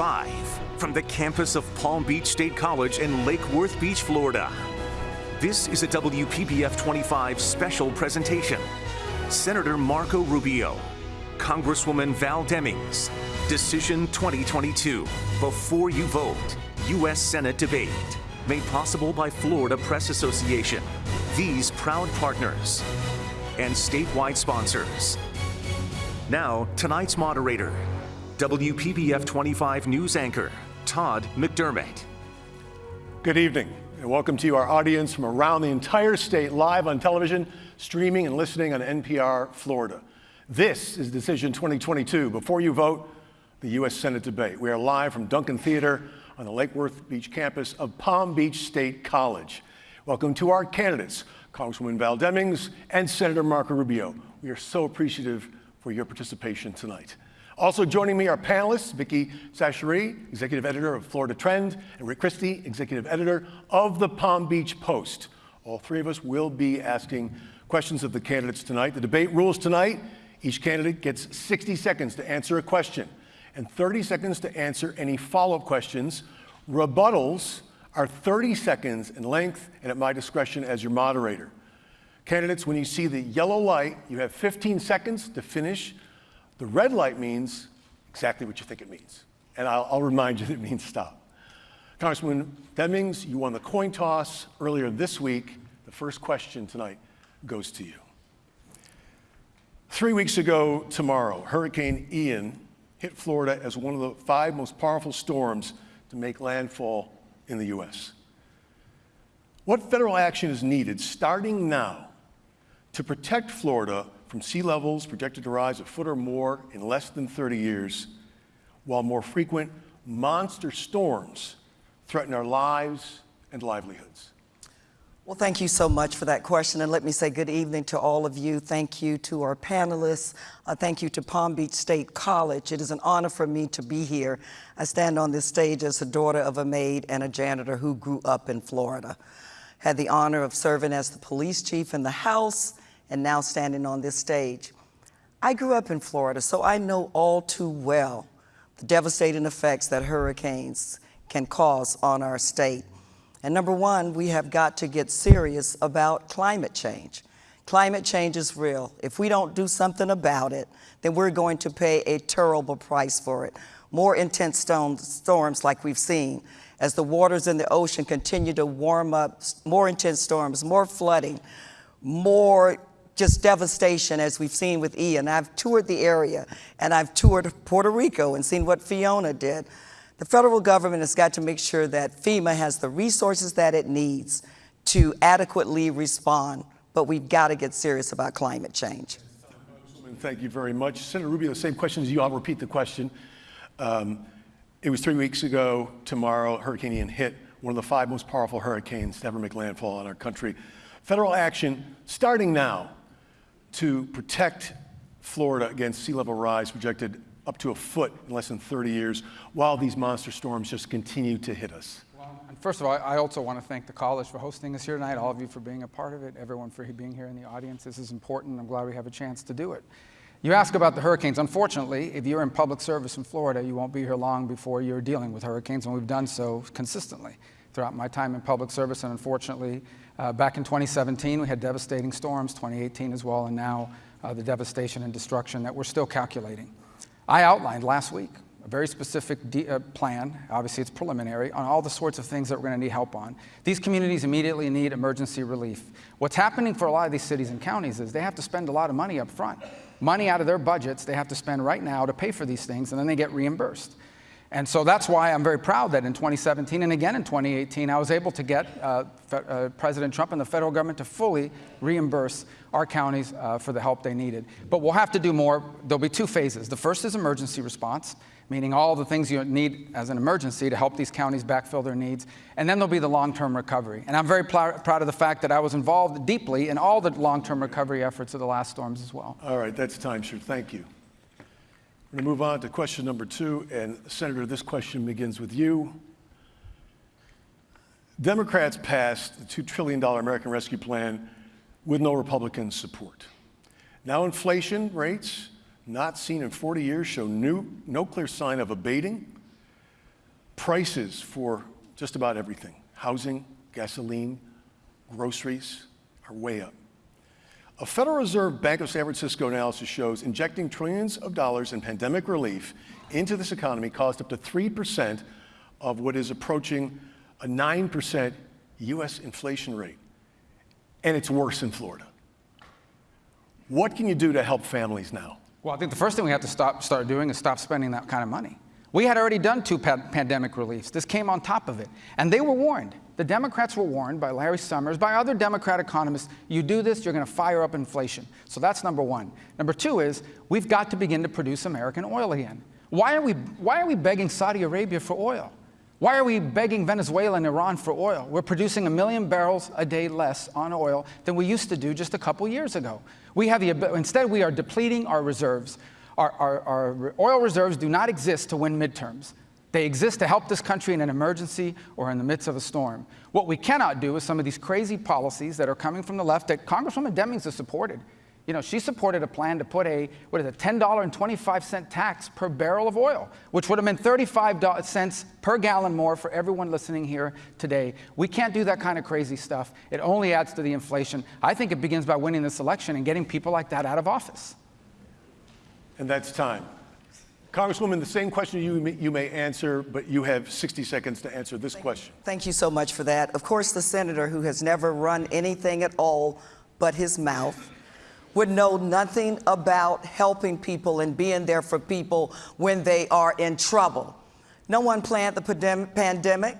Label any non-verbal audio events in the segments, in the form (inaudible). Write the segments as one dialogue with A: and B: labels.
A: live from the campus of Palm Beach State College in Lake Worth Beach, Florida. This is a WPBF 25 special presentation. Senator Marco Rubio, Congresswoman Val Demings, Decision 2022, Before You Vote, U.S. Senate Debate, made possible by Florida Press Association, these proud partners, and statewide sponsors. Now, tonight's moderator, WPBF 25 news anchor, Todd McDermott.
B: Good evening, and welcome to our audience from around the entire state, live on television, streaming, and listening on NPR Florida. This is Decision 2022. Before you vote, the U.S. Senate debate. We are live from Duncan Theater on the Lake Worth Beach campus of Palm Beach State College. Welcome to our candidates, Congresswoman Val Demings and Senator Marco Rubio. We are so appreciative for your participation tonight. Also joining me are panelists, Vicki Chachere, Executive Editor of Florida Trend, and Rick Christie, Executive Editor of the Palm Beach Post. All three of us will be asking questions of the candidates tonight. The debate rules tonight. Each candidate gets 60 seconds to answer a question and 30 seconds to answer any follow-up questions. Rebuttals are 30 seconds in length and at my discretion as your moderator. Candidates, when you see the yellow light, you have 15 seconds to finish the red light means exactly what you think it means. And I'll, I'll remind you that it means stop. Congressman Demings, you won the coin toss earlier this week. The first question tonight goes to you. Three weeks ago tomorrow, Hurricane Ian hit Florida as one of the five most powerful storms to make landfall in the U.S. What federal action is needed starting now to protect Florida from sea levels projected to rise a foot or more in less than 30 years, while more frequent monster storms threaten our lives and livelihoods?
C: Well, thank you so much for that question. And let me say good evening to all of you. Thank you to our panelists. Uh, thank you to Palm Beach State College. It is an honor for me to be here. I stand on this stage as the daughter of a maid and a janitor who grew up in Florida. Had the honor of serving as the police chief in the House and now standing on this stage. I grew up in Florida, so I know all too well the devastating effects that hurricanes can cause on our state. And number one, we have got to get serious about climate change. Climate change is real. If we don't do something about it, then we're going to pay a terrible price for it. More intense storms like we've seen as the waters in the ocean continue to warm up, more intense storms, more flooding, more just devastation as we've seen with Ian. I've toured the area and I've toured Puerto Rico and seen what Fiona did. The federal government has got to make sure that FEMA has the resources that it needs to adequately respond, but we've got to get serious about climate change.
B: Thank you very much. Senator Rubio, the same question as you. I'll repeat the question. Um, it was three weeks ago tomorrow, Hurricane Ian hit, one of the five most powerful hurricanes to ever make landfall in our country. Federal action starting now to protect Florida against sea level rise projected up to a foot in less than 30 years while these monster storms just continue to hit us.
D: Well, and first of all, I also want to thank the college for hosting us here tonight, all of you for being a part of it, everyone for being here in the audience. This is important. I'm glad we have a chance to do it. You ask about the hurricanes. Unfortunately, if you're in public service in Florida, you won't be here long before you're dealing with hurricanes, and we've done so consistently throughout my time in public service, and unfortunately, uh, back in 2017, we had devastating storms, 2018 as well, and now uh, the devastation and destruction that we're still calculating. I outlined last week a very specific uh, plan, obviously it's preliminary, on all the sorts of things that we're going to need help on. These communities immediately need emergency relief. What's happening for a lot of these cities and counties is they have to spend a lot of money up front. Money out of their budgets they have to spend right now to pay for these things, and then they get reimbursed. And so that's why I'm very proud that in 2017 and again in 2018, I was able to get uh, uh, President Trump and the federal government to fully reimburse our counties uh, for the help they needed. But we'll have to do more. There'll be two phases. The first is emergency response, meaning all the things you need as an emergency to help these counties backfill their needs. And then there'll be the long-term recovery. And I'm very proud of the fact that I was involved deeply in all the long-term recovery efforts of the last storms as well.
B: All right, that's time, sir. Thank you. We're going to move on to question number two. And Senator, this question begins with you. Democrats passed the $2 trillion American Rescue Plan with no Republican support. Now inflation rates, not seen in 40 years, show new, no clear sign of abating. prices for just about everything housing, gasoline, groceries are way up. A Federal Reserve Bank of San Francisco analysis shows injecting trillions of dollars in pandemic relief into this economy caused up to 3% of what is approaching a 9% US inflation rate. And it's worse in Florida. What can you do to help families now?
D: Well, I think the first thing we have to stop, start doing is stop spending that kind of money. We had already done two pa pandemic reliefs. This came on top of it. And they were warned. The Democrats were warned by Larry Summers, by other Democrat economists, you do this, you're going to fire up inflation. So that's number one. Number two is we've got to begin to produce American oil again. Why are we, why are we begging Saudi Arabia for oil? Why are we begging Venezuela and Iran for oil? We're producing a million barrels a day less on oil than we used to do just a couple years ago. We have the, instead, we are depleting our reserves. Our, our, our oil reserves do not exist to win midterms. They exist to help this country in an emergency or in the midst of a storm. What we cannot do is some of these crazy policies that are coming from the left that Congresswoman Demings has supported. You know, she supported a plan to put a, what is it, $10.25 tax per barrel of oil, which would have been 35 cents per gallon more for everyone listening here today. We can't do that kind of crazy stuff. It only adds to the inflation. I think it begins by winning this election and getting people like that out of office.
B: And that's time. Congresswoman, the same question you may, you may answer, but you have 60 seconds to answer this
C: Thank
B: question.
C: You. Thank you so much for that. Of course, the senator who has never run anything at all but his mouth would know nothing about helping people and being there for people when they are in trouble. No one planned the pandemic,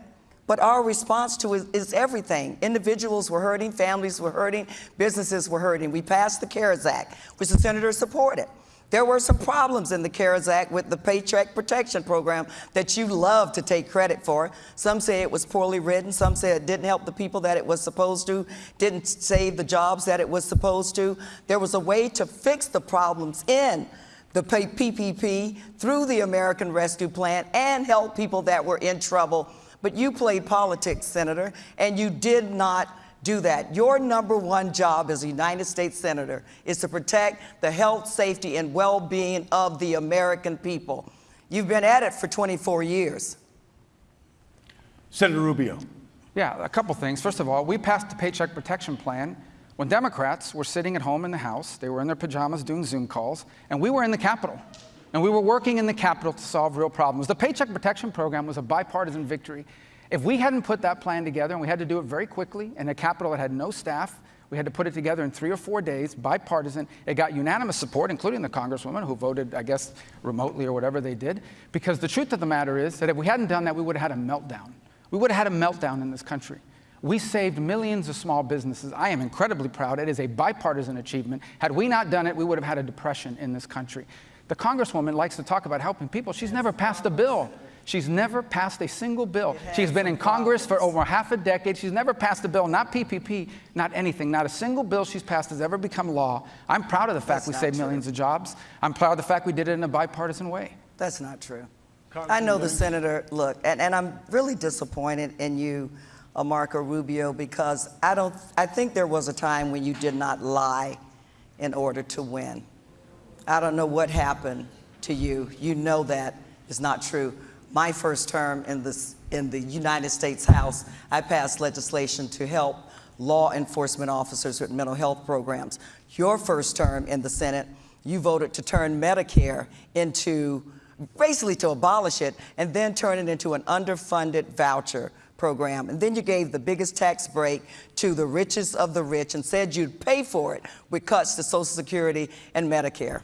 C: but our response to it is everything. Individuals were hurting, families were hurting, businesses were hurting. We passed the CARES Act, which the senator supported. There were some problems in the CARES Act with the Paycheck Protection Program that you love to take credit for. Some say it was poorly written. Some say it didn't help the people that it was supposed to, didn't save the jobs that it was supposed to. There was a way to fix the problems in the PPP through the American Rescue Plan and help people that were in trouble. But you played politics, Senator, and you did not do that. Your number one job as a United States Senator is to protect the health, safety, and well being of the American people. You've been at it for 24 years.
B: Senator Rubio.
D: Yeah, a couple things. First of all, we passed the Paycheck Protection Plan when Democrats were sitting at home in the House. They were in their pajamas doing Zoom calls, and we were in the Capitol. And we were working in the Capitol to solve real problems. The Paycheck Protection Program was a bipartisan victory. If we hadn't put that plan together, and we had to do it very quickly, in a Capitol that had no staff, we had to put it together in three or four days, bipartisan. It got unanimous support, including the Congresswoman who voted, I guess, remotely or whatever they did. Because the truth of the matter is that if we hadn't done that, we would have had a meltdown. We would have had a meltdown in this country. We saved millions of small businesses. I am incredibly proud. It is a bipartisan achievement. Had we not done it, we would have had a depression in this country. The Congresswoman likes to talk about helping people. She's never passed a bill She's never passed a single bill. She's been in Congress for over half a decade. She's never passed a bill, not PPP, not anything. Not a single bill she's passed has ever become law. I'm proud of the fact That's we saved true. millions of jobs. I'm proud of the fact we did it in a bipartisan way.
C: That's not true. I know the senator, look, and, and I'm really disappointed in you, Marco Rubio, because I don't, I think there was a time when you did not lie in order to win. I don't know what happened to you. You know that is not true my first term in, this, in the United States House, I passed legislation to help law enforcement officers with mental health programs. Your first term in the Senate, you voted to turn Medicare into, basically to abolish it, and then turn it into an underfunded voucher program. And then you gave the biggest tax break to the richest of the rich and said you'd pay for it with cuts to Social Security and Medicare.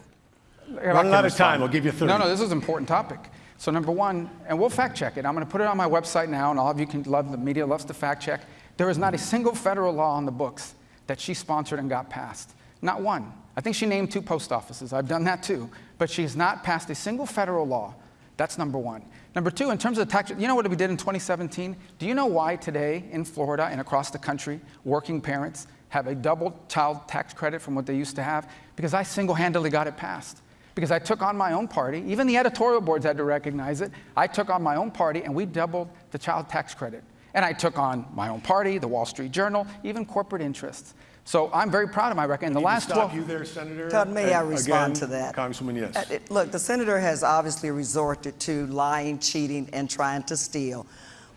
B: Running out of time, I'll give you 30.
D: No, no, this is an important topic. So number one, and we'll fact check it. I'm going to put it on my website now, and all of you can love the media loves to fact check. There is not a single federal law on the books that she sponsored and got passed. Not one. I think she named two post offices. I've done that too. But she has not passed a single federal law. That's number one. Number two, in terms of the tax, you know what we did in 2017? Do you know why today in Florida and across the country, working parents have a double child tax credit from what they used to have? Because I single handedly got it passed because I took on my own party. Even the editorial boards had to recognize it. I took on my own party and we doubled the child tax credit. And I took on my own party, the Wall Street Journal, even corporate interests. So I'm very proud of my record. In the last
B: stop
D: 12
B: you there, Senator.
C: Todd, may I
B: And
C: respond
B: again,
C: to that?
B: Congresswoman, yes.
C: Uh, it- Look, the senator has obviously resorted to lying, cheating, and trying to steal.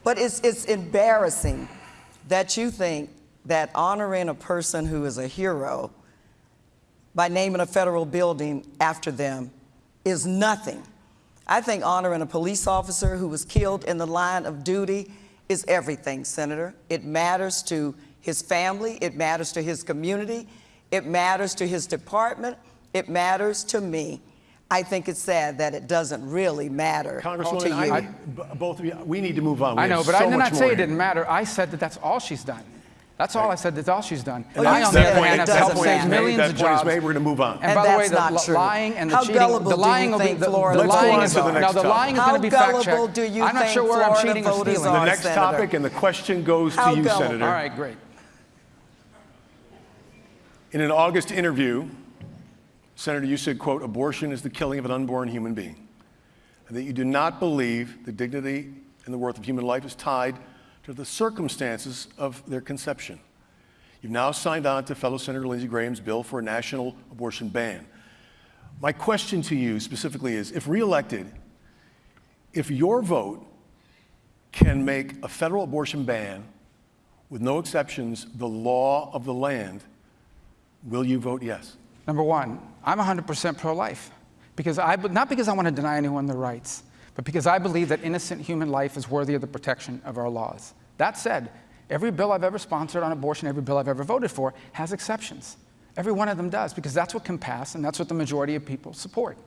C: But it's, it's embarrassing that you think that honoring a person who is a hero by naming a federal building after them is nothing. I think honoring a police officer who was killed in the line of duty is everything, Senator. It matters to his family, it matters to his community, it matters to his department, it matters to me. I think it's sad that it doesn't really matter to
B: Congresswoman,
C: you.
B: I, b- both of you, we need to move on. We
D: I know,
B: have
D: but I
B: so
D: did not say
B: more
D: it didn't matter. I said that that's all she's done. That's all I said. That's all she's done.
C: Oh, well,
D: I, on the other hand, have
C: doesn't
D: helped save millions
B: That
D: of jobs.
B: made. We're gonna move on.
D: And,
C: And
D: by the way,
C: that's
D: the
C: not true.
D: lying and the
C: How
D: cheating,
C: gullible
D: the
C: do you
D: lying will be
C: think
D: the,
C: Florida
D: the
B: Let's
D: lying is
B: the
D: now the lying is
C: How
D: going to be fact
C: gullible
D: checked.
C: do you
D: I'm not
C: think
D: sure where I'm
C: Florida
D: cheating or
C: voters
D: stealing.
C: are?
B: The next topic, and the question goes to you. Senator.
D: All right, great.
B: In an August interview, Senator, you said, quote, abortion is the killing of an unborn human being, and that you do not believe the dignity and the worth of human life is tied to the circumstances of their conception. You've now signed on to fellow Senator Lindsey Graham's bill for a national abortion ban. My question to you specifically is, if reelected, if your vote can make a federal abortion ban with no exceptions the law of the land, will you vote yes?
D: Number one, I'm 100% pro-life, because I, not because I want to deny anyone their rights, but because I believe that innocent human life is worthy of the protection of our laws. That said, every bill I've ever sponsored on abortion, every bill I've ever voted for, has exceptions. Every one of them does, because that's what can pass, and that's what the majority of people support.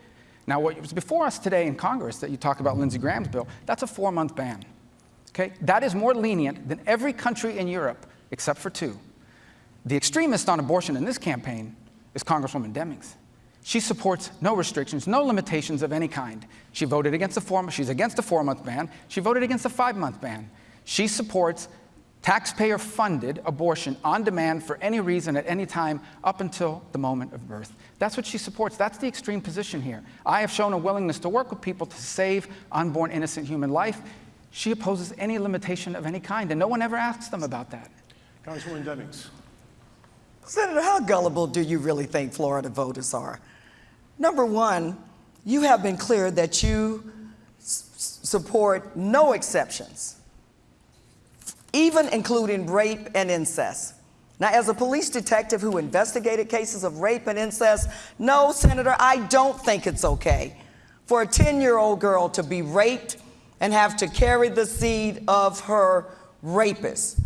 D: Now, what was before us today in Congress that you talk about Lindsey Graham's bill, that's a four-month ban. Okay? That is more lenient than every country in Europe, except for two. The extremist on abortion in this campaign is Congresswoman Demings. She supports no restrictions, no limitations of any kind. She voted against the four, she's against a four-month ban. She voted against a five-month ban. She supports taxpayer-funded abortion on demand for any reason at any time up until the moment of birth. That's what she supports. That's the extreme position here. I have shown a willingness to work with people to save unborn innocent human life. She opposes any limitation of any kind, and no one ever asks them about that.
B: Congresswoman Demings.
C: Senator, how gullible do you really think Florida voters are? Number one, you have been clear that you s- support no exceptions, even including rape and incest. Now, as a police detective who investigated cases of rape and incest, no, Senator, I don't think it's okay for a 10 year old girl to be raped and have to carry the seed of her rapist.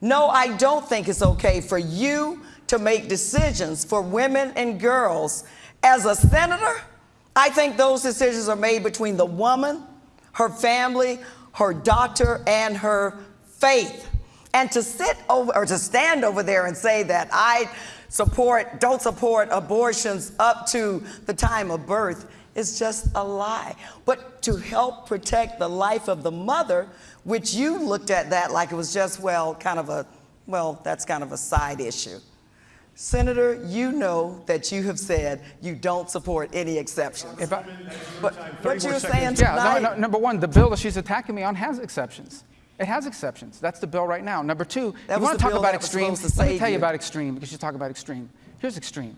C: No, I don't think it's okay for you to make decisions for women and girls. As a senator, I think those decisions are made between the woman, her family, her doctor, and her faith. And to sit over or to stand over there and say that I support, don't support abortions up to the time of birth is just a lie. But to help protect the life of the mother, which you looked at that like it was just, well, kind of a, well, that's kind of a side issue. Senator, you know that you have said you don't support any exceptions.
D: If I,
C: But what you're
B: seconds.
C: saying
D: Yeah,
C: tonight,
D: no, no, number one, the bill that she's attacking me on has exceptions. It has exceptions. That's the bill right now. Number two,
C: That
D: you want to talk about extreme? Let me tell you
C: you.
D: about extreme because you talk about extreme. Here's extreme.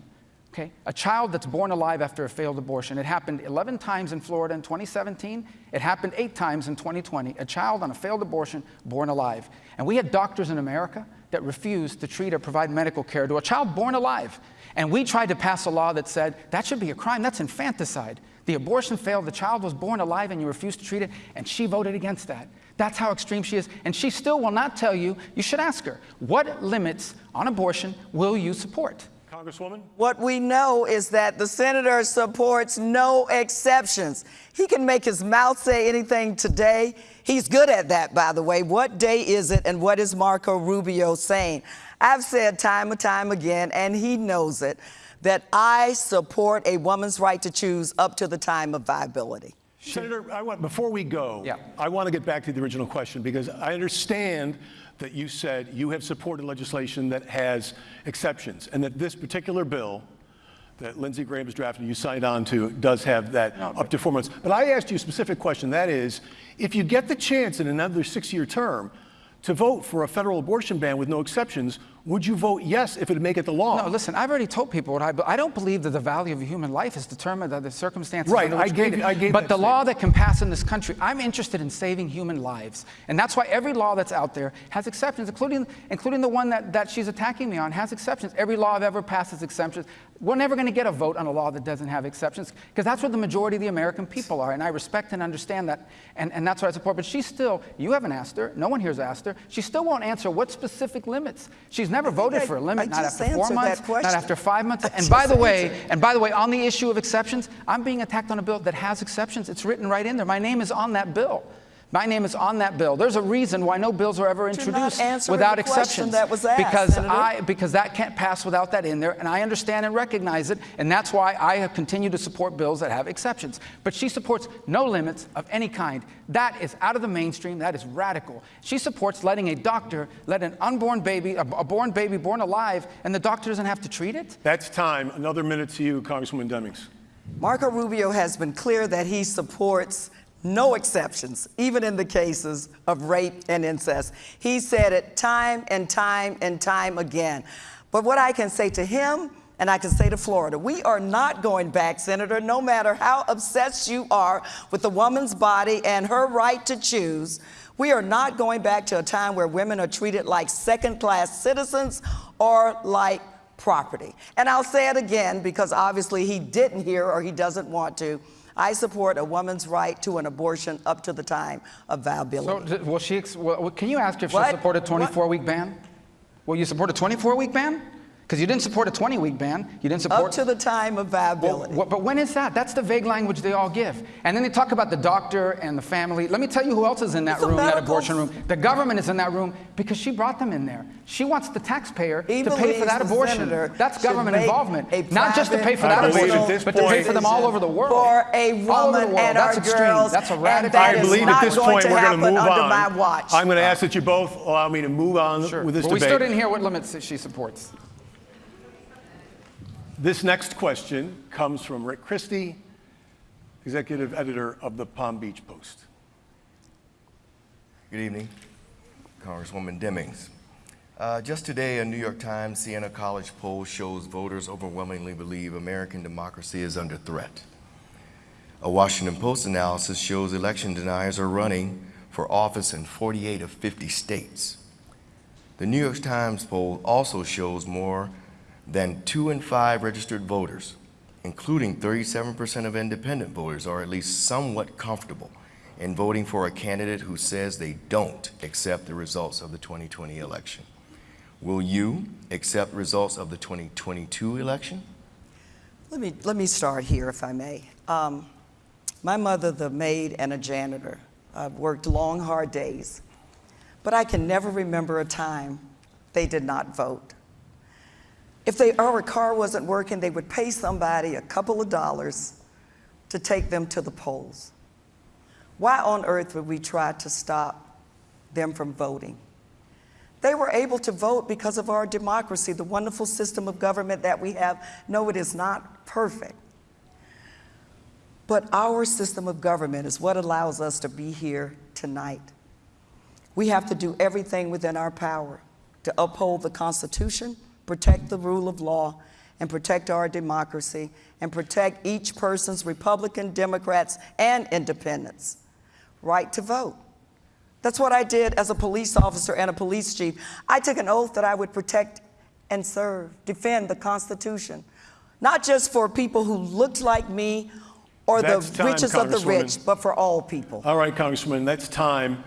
D: Okay, a child that's born alive after a failed abortion. It happened 11 times in Florida in 2017. It happened eight times in 2020. A child on a failed abortion born alive. And we had doctors in America that refused to treat or provide medical care to a child born alive. And we tried to pass a law that said that should be a crime. That's infanticide. The abortion failed, the child was born alive, and you refused to treat it, and she voted against that. That's how extreme she is. And she still will not tell you, you should ask her, what limits on abortion will you support?
B: Congresswoman?
C: what we know is that the senator supports no exceptions. He can make his mouth say anything today. He's good at that, by the way. What day is it, and what is Marco Rubio saying? I've said time and time again, and he knows it, that I support a woman's right to choose up to the time of viability.
B: Senator, I want, before we go,
D: Yeah.
B: I want to get back to the original question because I understand that you said you have supported legislation that has exceptions and that this particular bill that Lindsey Graham has drafted, you signed on to, does have that up to four months. But I asked you a specific question. That is, if you get the chance in another six-year term to vote for a federal abortion ban with no exceptions, would you vote yes if it would make it the law?
D: No, listen, I've already told people what I, I don't believe that the value of a human life is determined by the circumstances
B: Right, I gave-
D: created.
B: I gave
D: But the law that can pass in this country, I'm interested in saving human lives. And that's why every law that's out there has exceptions, including, including the one that, that she's attacking me on has exceptions. Every law I've ever passed has exceptions. We're never going to get a vote on a law that doesn't have exceptions because that's what the majority of the American people are. And I respect and understand that. And, and that's what I support. But she still, you haven't asked her, no one here's asked her, she still won't answer what specific limits. She's never voted
C: I-
D: for a limit,
C: I
D: not after four months, not after five months.
C: I
D: And by the way,
C: answered.
D: and by the way, on the issue of exceptions, I'm being attacked on a bill that has exceptions. It's written right in there. My name is on that bill. My name is on that bill. There's a reason why no bills are ever introduced without exceptions.
C: that was asked,
D: because
C: Senator.
D: I because that can't pass without that in there, and I understand and recognize it, and that's why I have continued to support bills that have exceptions. But she supports no limits of any kind. That is out of the mainstream. That is radical. She supports letting a doctor let an unborn baby, a, a born baby born alive, and the doctor doesn't have to treat it.
B: That's time. Another minute to you, Congresswoman Demings.
C: Marco Rubio has been clear that he supports no exceptions, even in the cases of rape and incest. He said it time and time and time again. But what I can say to him, and I can say to Florida, we are not going back, Senator, no matter how obsessed you are with the woman's body and her right to choose. We are not going back to a time where women are treated like second class citizens or like property. And I'll say it again because obviously he didn't hear or he doesn't want to. I support a woman's right to an abortion up to the time of viability.
D: d- will she? well, Can you ask if she'll support a 24-week ban? Will you support a 24-week ban? Because you didn't support a 20-week ban. You didn't support.
C: up to the time of viability.
D: wh- but when is that? That's the vague language they all give. And then they talk about the doctor and the family. Let me tell you who else is in that
C: It's
D: room, that abortion room. The government is in that room because she brought them in there. She wants the taxpayer
C: He
D: to pay for that abortion. That's government involvement. Not just to pay for that abortion, but to pay for them all over the world.
C: for a
D: All over the
C: woman
D: world.
C: and
D: That's
C: our
D: extreme.
C: girls,
D: That's a
C: and
D: radical.
C: that
B: I
C: is
B: believe at
C: not
B: this
C: going
B: point
C: to
B: we're going to
C: happen
B: move
C: under
B: on.
C: my watch.
B: I'm going to ask that you both allow me to move on
D: Sure.
B: with this
D: But we
B: debate.
D: still didn't hear what limits she supports.
B: This next question comes from Rick Christie, executive editor of the Palm Beach Post.
E: Good evening, Congresswoman Demings. Uh, just today, a New York Times Siena College poll shows voters overwhelmingly believe American democracy is under threat. A Washington Post analysis shows election deniers are running for office in 48 of 50 states. The New York Times poll also shows more than two in five registered voters, including 37% of independent voters, are at least somewhat comfortable in voting for a candidate who says they don't accept the results of the 2020 election. Will you accept results of the 2022 election?
C: Let me, let me start here, if I may. Um, my mother, the maid and a janitor, I've worked long, hard days, but I can never remember a time they did not vote. If they, car wasn't working, they would pay somebody a couple of dollars to take them to the polls. Why on earth would we try to stop them from voting? They were able to vote because of our democracy, the wonderful system of government that we have. No, it is not perfect. But our system of government is what allows us to be here tonight. We have to do everything within our power to uphold the Constitution, protect the rule of law, and protect our democracy, and protect each person's Republican, Democrats, and independents right to vote. That's what I did as a police officer and a police chief. I took an oath that I would protect and serve, defend the Constitution, not just for people who looked like me or
B: That's
C: the
B: time,
C: richest of the rich, but for all people.
B: All right, Congressman, that's time.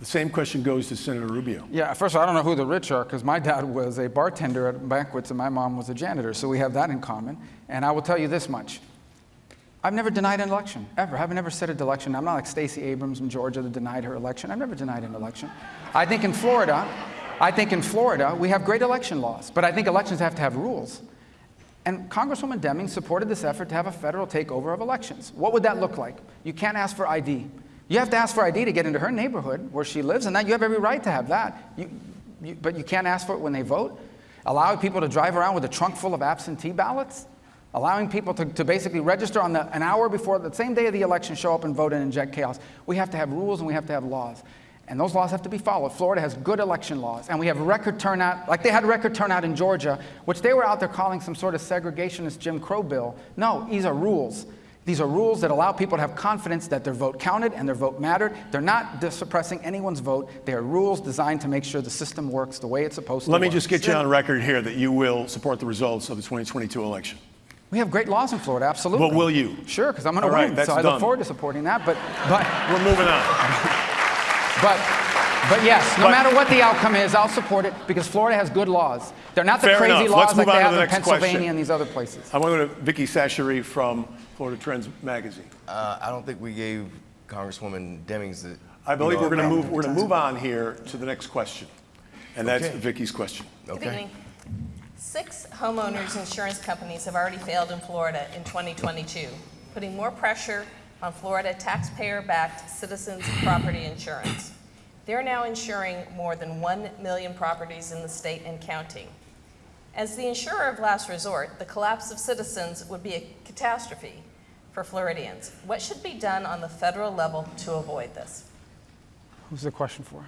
B: The same question goes to Senator Rubio.
D: Yeah, first of all, I don't know who the rich are because my dad was a bartender at banquets and my mom was a janitor, so we have that in common. And I will tell you this much. I've never denied an election, ever. I've never said an election. I'm not like Stacey Abrams in Georgia that denied her election. I've never denied an election. I think in Florida, I think in Florida, we have great election laws, but I think elections have to have rules. And Congresswoman Deming supported this effort to have a federal takeover of elections. What would that look like? You can't ask for ID. You have to ask for ID to get into her neighborhood where she lives, and that you have every right to have that. You, you, but you can't ask for it when they vote. Allowing people to drive around with a trunk full of absentee ballots. Allowing people to, to basically register on the, an hour before the same day of the election, show up and vote and inject chaos. We have to have rules and we have to have laws. and those laws have to be followed. Florida has good election laws, and we have record turnout, like they had record turnout in Georgia, which they were out there calling some sort of segregationist Jim Crow bill. No, these are rules. These are rules that allow people to have confidence that their vote counted and their vote mattered. They're not suppressing anyone's vote. They are rules designed to make sure the system works the way it's supposed to
B: Let me
D: work.
B: just get you on record here that you will support the results of the 2022 election.
D: We have great laws in Florida, absolutely.
B: Well, will you?
D: Sure, because I'm going
B: All
D: to
B: right,
D: win.
B: that's
D: so I
B: done.
D: look forward to supporting that. But, but,
B: We're moving on.
D: but, but yes, no
B: But-
D: matter what the outcome is, I'll support it because Florida has good laws. They're not the crazy
B: enough.
D: laws
B: Let's
D: like they have
B: the
D: in Pennsylvania
B: question.
D: and these other places.
B: I want to go to Vicky Chachere from Florida Trends Magazine.
E: Uh, I don't think we gave Congresswoman Demings the.
B: I believe
E: you know,
B: we're going to move. We're going to move on here to the next question, and that's
E: Okay.
B: Vicky's question.
E: Okay.
F: Six homeowners insurance companies have already failed in Florida in 2022, putting more pressure on Florida taxpayer-backed citizens property insurance. They're now insuring more than 1 million properties in the state and counting. As the insurer of last resort, the collapse of citizens would be a catastrophe for Floridians. What should be done on the federal level to avoid this?
D: Who's the question for?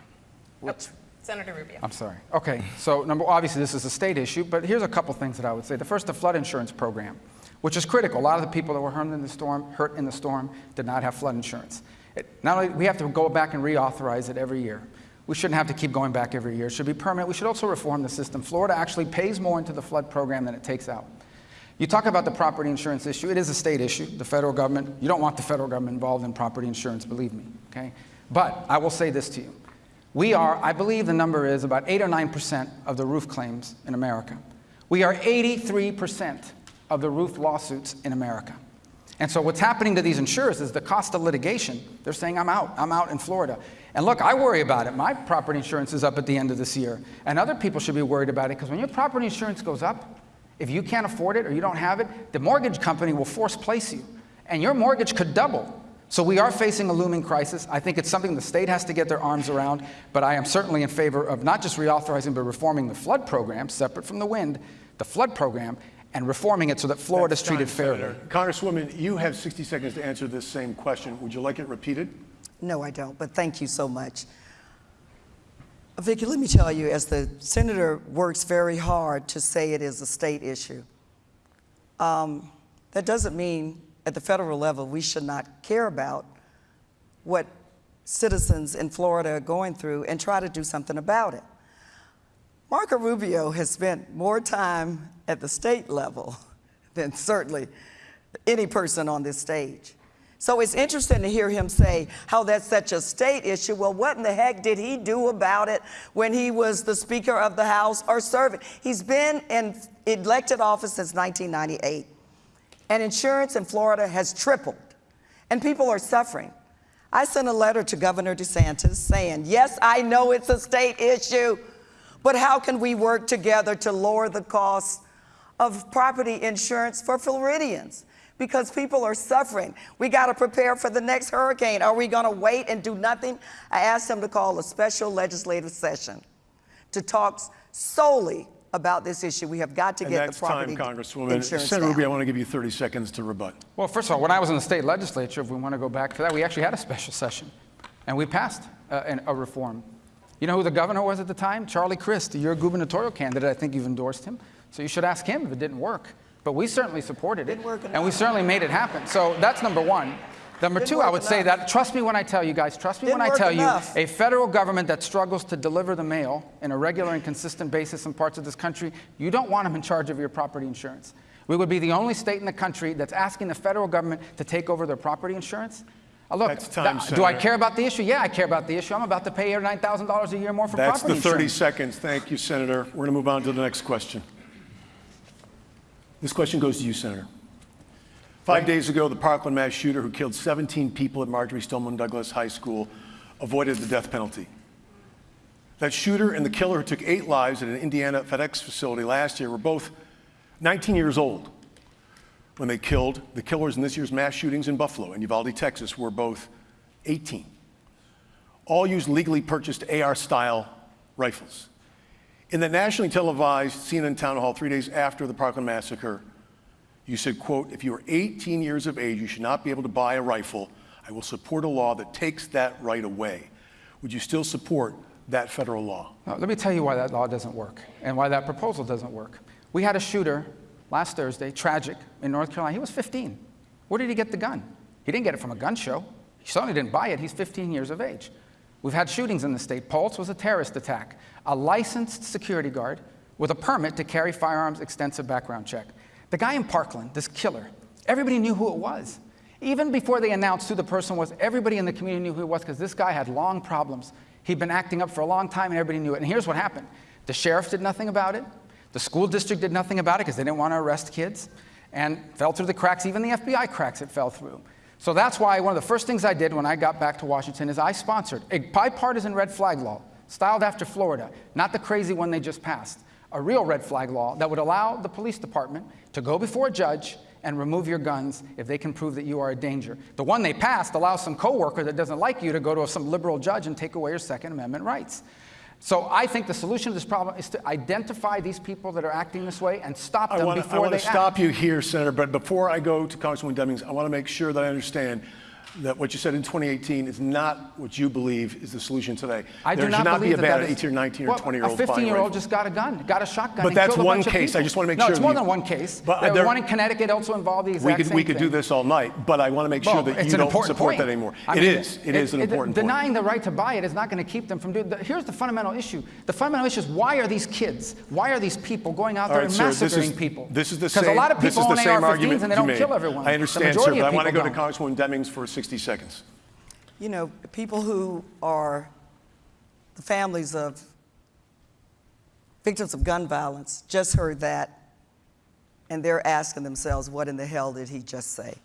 F: Oh, Senator Rubio.
D: I'm sorry. Okay, so number, obviously this is a state issue, but here's a couple things that I would say. The first, the flood insurance program, which is critical. A lot of the people that were hurt in the storm, hurt in the storm, did not have flood insurance. It, not only we have to go back and reauthorize it every year. We shouldn't have to keep going back every year. It should be permanent. We should also reform the system. Florida actually pays more into the flood program than it takes out. You talk about the property insurance issue. It is a state issue. The federal government, you don't want the federal government involved in property insurance, believe me. Okay? But I will say this to you. We are, I believe the number is about 8 or 9% of the roof claims in America. We are 83% of the roof lawsuits in America. And so what's happening to these insurers is the cost of litigation. They're saying, I'm out, I'm out in Florida. And look, I worry about it. My property insurance is up at the end of this year. And other people should be worried about it because when your property insurance goes up, if you can't afford it or you don't have it, the mortgage company will force place you. And your mortgage could double. So we are facing a looming crisis. I think it's something the state has to get their arms around, but I am certainly in favor of not just reauthorizing, but reforming the flood program, separate from the wind, the flood program, and reforming it so that Florida is treated
B: time,
D: fairly.
B: Senator. Congresswoman, you have 60 seconds to answer this same question. Would you like it repeated?
C: No, I don't, but thank you so much. Vicki, let me tell you, as the senator works very hard to say it is a state issue, um, that doesn't mean at the federal level we should not care about what citizens in Florida are going through and try to do something about it. Marco Rubio has spent more time at the state level (laughs) than certainly any person on this stage. So it's interesting to hear him say how that's such a state issue. Well, what in the heck did he do about it when he was the Speaker of the House or serving? He's been in elected office since 1998, and insurance in Florida has tripled, and people are suffering. I sent a letter to Governor DeSantis saying, Yes, I know it's a state issue, but how can we work together to lower the cost of property insurance for Floridians? Because people are suffering. We got to prepare for the next hurricane. Are we going to wait and do nothing? I asked him to call a special legislative session to talk solely about this issue. We have got to
B: And
C: get
B: that's
C: the property
B: time, Congresswoman.
C: insurance
B: Senator
C: down.
B: Rubio, I want to give you 30 seconds to rebut.
D: Well, first of all, when I was in the state legislature, if we want to go back to that, we actually had a special session, and we passed uh, a reform. You know who the governor was at the time? Charlie Crist, your gubernatorial candidate. I think you've endorsed him. So you should ask him if it didn't work. But we certainly supported it, and we certainly made it happen. So that's number one. Number
C: Didn't
D: two, I
C: work
D: would say that, trust me when I tell you guys, trust me
C: Didn't
D: when I tell
C: enough.
D: you, a federal government that struggles to deliver the mail in a regular and consistent basis in parts of this country, you don't want them in charge of your property insurance. We would be the only state in the country that's asking the federal government to take over their property insurance. Uh, look,
B: That's time,
D: th- do I care about the issue? Yeah, I care about the issue. I'm about to pay eight nine thousand dollars a year more for
B: That's
D: property
B: the 30
D: insurance.
B: seconds. Thank you, Senator. We're going to move on to the next question. This question goes to you, Senator. Five days ago, the Parkland mass shooter who killed 17 people at Marjorie Stoneman Douglas High School avoided the death penalty. That shooter and the killer who took eight lives at an Indiana FedEx facility last year were both 19 years old when they killed. The killers in this year's mass shootings in Buffalo and Uvalde, Texas were both 18. All used legally purchased AR style rifles. In the nationally televised CNN town hall three days after the Parkland massacre, you said, quote, if you are 18 years of age, you should not be able to buy a rifle. I will support a law that takes that right away. would you still support that federal law?
D: Now, let me tell you why that law doesn't work and why that proposal doesn't work. We had a shooter last Thursday, tragic, in North Carolina. He was 15. Where did he get the gun? He didn't get it from a gun show. He certainly didn't buy it. He's 15 years of age. We've had shootings in the state. Pulse was a terrorist attack. A licensed security guard with a permit to carry firearms, extensive background check. The guy in Parkland, this killer, everybody knew who it was. Even before they announced who the person was, everybody in the community knew who it was because this guy had long problems. He'd been acting up for a long time and everybody knew it. And here's what happened. The sheriff did nothing about it. The school district did nothing about it because they didn't want to arrest kids and fell through the cracks. Even the FBI cracks it fell through. So that's why one of the first things I did when I got back to Washington is I sponsored a bipartisan red flag law, styled after Florida, not the crazy one they just passed, a real red flag law that would allow the police department to go before a judge and remove your guns if they can prove that you are a danger. The one they passed allows some coworker that doesn't like you to go to some liberal judge and take away your Second Amendment rights. So I think the solution to this problem is to identify these people that are acting this way and stop them
B: want,
D: before
B: I want to stop you here, Senator, but before I go to Congresswoman Demings, I want to make sure that I understand that what you said in 2018 is not what you believe is the solution today.
D: I
B: there
D: do
B: should
D: not
B: not be
D: believe
B: a
D: that
B: ban
D: that
B: 18 or 19
D: Well,
B: or 20 year old
D: A 15 year old just got a gun, got a shotgun.
B: But that's
D: a
B: one case. I just wanna make
D: no,
B: sure
D: it's more than one case.
B: But, uh,
D: There-
B: there-
D: one in Connecticut also involved the exact
B: we could,
D: same
B: we could do this all night, but I want to make sure
D: Well,
B: that you don't support
D: point.
B: that anymore.
D: I
B: It
D: mean,
B: is. It is an important point.
D: Denying the right to buy it is not going to keep them from doing. The, here's the fundamental issue. The fundamental issue is why are these kids, why are these people going out
B: All
D: there
B: right,
D: and
B: sir, this
D: massacring
B: is,
D: people?
B: This is the
D: Because a lot of people own
B: same
D: AR-15s and they don't kill everyone.
B: I understand, sir, but I want to go to Congresswoman Demings for 60 seconds.
C: You know, people who are the families of victims of gun violence just heard that and they're asking themselves, what in the hell did he just say?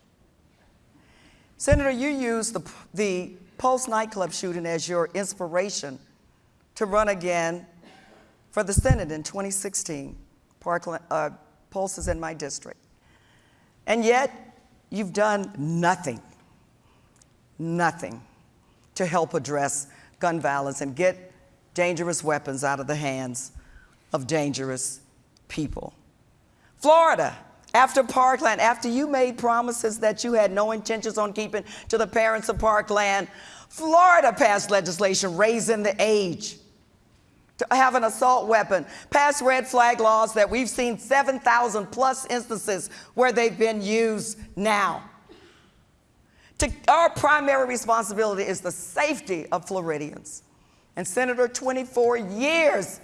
C: Senator, you used the, the Pulse nightclub shooting as your inspiration to run again for the Senate in 2016. Parkland, uh, Pulse is in my district. And yet, you've done nothing, nothing to help address gun violence and get dangerous weapons out of the hands of dangerous people. Florida, after Parkland, after you made promises that you had no intentions on keeping to the parents of Parkland, Florida passed legislation raising the age to have an assault weapon, passed red flag laws that we've seen 7,000 plus instances where they've been used now. To, our primary responsibility is the safety of Floridians. And Senator, 24 years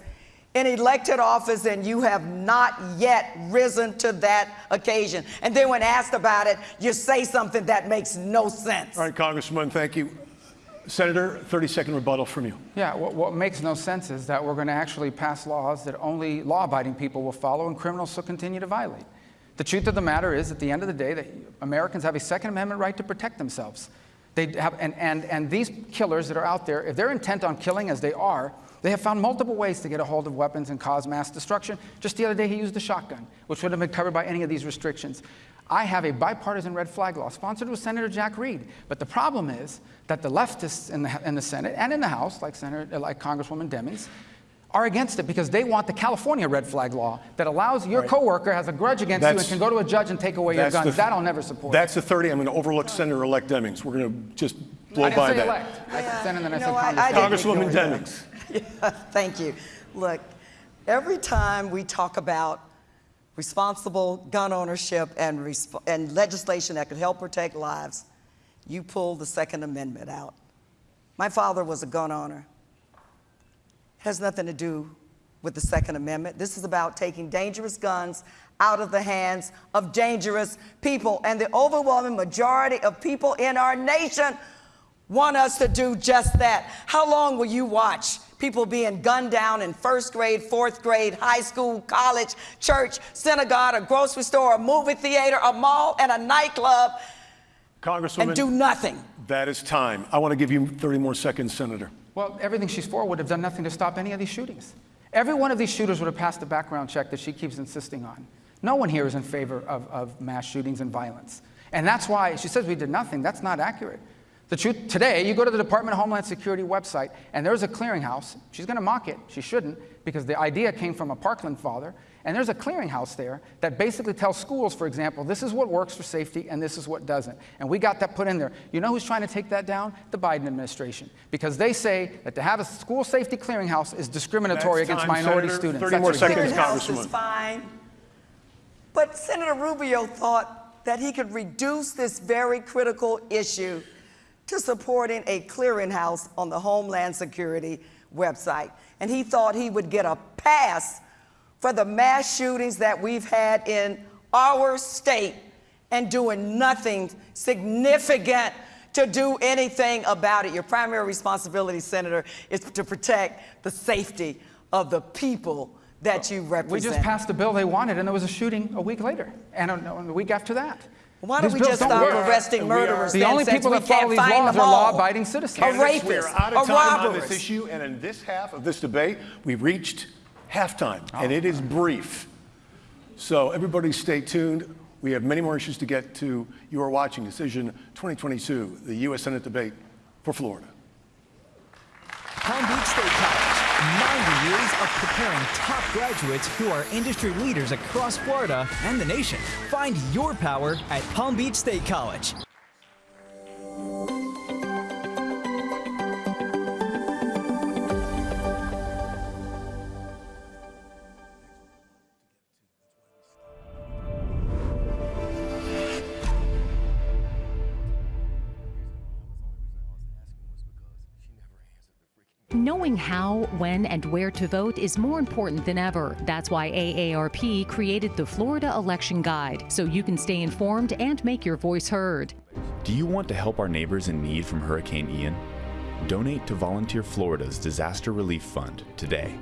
C: in elected office, and you have not yet risen to that occasion. And then when asked about it, you say something that makes no sense.
B: All right, Congresswoman, thank you. Senator, 30 second rebuttal from you.
D: Yeah, what, what makes no sense is that we're going to actually pass laws that only law abiding people will follow and criminals will continue to violate. The truth of the matter is, at the end of the day, that Americans have a Second Amendment right to protect themselves. They have, and, and, and these killers that are out there, if they're intent on killing as they are, they have found multiple ways to get a hold of weapons and cause mass destruction. Just the other day, he used a shotgun, which wouldn't have been covered by any of these restrictions. I have a bipartisan red flag law sponsored with Senator Jack Reed. But the problem is that the leftists in the, in the Senate and in the House, like, Senator, like Congresswoman Demings, are against it because they want the California red flag law that allows your
B: Right.
D: coworker has a grudge against you and can go to a judge and take away your
B: That's
D: guns.
B: the-
D: that I'll never support.
B: That's the 30. I'm going to overlook Senator-elect Demings. We're going to just blow by that.
D: elect. I said Senate and then I
C: You
D: said
C: know, I- I
B: Congresswoman
C: ignore that.
B: Demings. (laughs)
C: Thank you. Look, every time we talk about responsible gun ownership and, resp- and legislation that could help protect lives, you pull the Second Amendment out. My father was a gun owner. Has nothing to do with the Second Amendment. This is about taking dangerous guns out of the hands of dangerous people. And the overwhelming majority of people in our nation want us to do just that. How long will you watch people being gunned down in first grade, fourth grade, high school, college, church, synagogue, a grocery store, a movie theater, a mall, and a nightclub
B: Congresswoman,
C: and do nothing?
B: that is time. I want to give you 30 more seconds, Senator.
D: Well, everything she's for would have done nothing to stop any of these shootings. Every one of these shooters would have passed the background check that she keeps insisting on. No one here is in favor of, of mass shootings and violence. And that's why she says we did nothing. That's not accurate. The truth, today, you go to the Department of Homeland Security website, and there's a clearinghouse. She's going to mock it. She shouldn't, because the idea came from a Parkland father. And there's a clearinghouse there that basically tells schools, for example, this is what works for safety and this is what doesn't. And we got that put in there. You know who's trying to take that down? The Biden administration. Because they say that to have a school safety clearinghouse is discriminatory
B: That's
D: against
B: time,
D: minority
B: Senator.
D: students.
B: 30
D: That's
B: more
D: ridiculous.
B: seconds,
C: Clearinghouse is fine. But Senator Rubio thought that he could reduce this very critical issue to supporting a clearinghouse on the Homeland Security website. And he thought he would get a pass for the mass shootings that we've had in our state and doing nothing significant to do anything about it. Your primary responsibility, Senator, is to protect the safety of the people that you represent.
D: We just passed the bill they wanted, and there was a shooting a week later, and a, a week after that.
C: Why don't
D: These
C: we just
D: don't
C: stop
D: work.
C: arresting
B: And we are-
C: murderers
D: The
C: then,
D: only people
C: we
D: that follow
C: can't
D: these
C: find
D: laws are law-abiding citizens.
C: A
B: Candidates, we
C: rapist,
B: are out
C: a
B: of time on this issue, and in this half of this debate, we've reached halftime, and oh, it is brief. So everybody stay tuned. We have many more issues to get to. You are watching Decision 2022, the U.S. Senate debate for Florida.
G: Palm Beach State College, 90 years of preparing top graduates who are industry leaders across Florida and the nation. Find your power at Palm Beach State College.
H: Knowing how, when, and where to vote is more important than ever. That's why AARP created the Florida Election Guide, so you can stay informed and make your voice heard.
I: Do you want to help our neighbors in need from Hurricane Ian? Donate to Volunteer Florida's Disaster Relief Fund today.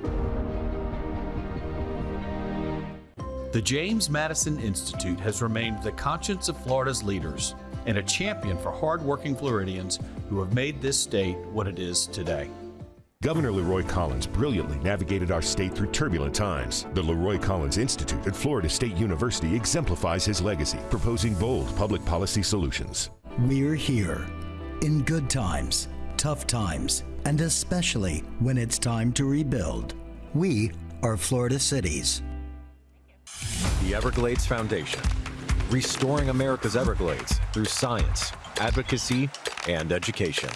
J: The James Madison Institute has remained the conscience of Florida's leaders and a champion for hardworking Floridians who have made this state what it is today.
K: Governor Leroy Collins brilliantly navigated our state through turbulent times. The Leroy Collins Institute at Florida State University exemplifies his legacy, proposing bold public policy solutions.
L: We're here in good times, tough times, and especially when it's time to rebuild. We are Florida cities.
M: The Everglades Foundation, restoring America's Everglades through science, advocacy, and education.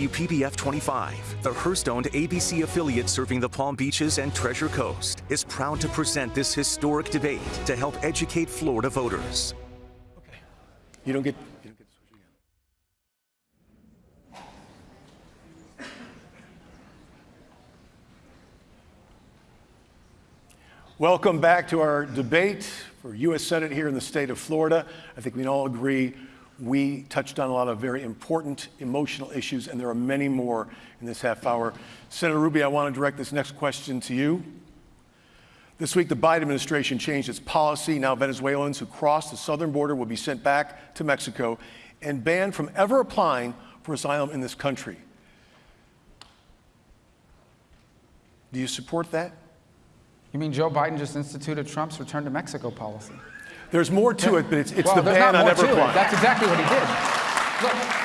A: WPBF 25, the Hearst owned ABC affiliate serving the Palm Beaches and Treasure Coast, is proud to present this historic debate to help educate Florida voters.
B: Get. You don't get. Welcome back to our debate for U.S. Senate here in the state of Florida. I think we can all agree we touched on a lot of very important emotional issues, and there are many more in this half hour. Senator Rubio, I want to direct this next question to you. This week, the Biden administration changed its policy. Now, Venezuelans who cross the southern border will be sent back to Mexico and banned from ever applying for asylum in this country. Do you support that?
D: You mean Joe Biden just instituted Trump's return to Mexico policy?
B: There's more to it, but it's, it's
D: well,
B: the ban on
D: more
B: ever
D: to it.
B: applying.
D: That's exactly what he did. Look,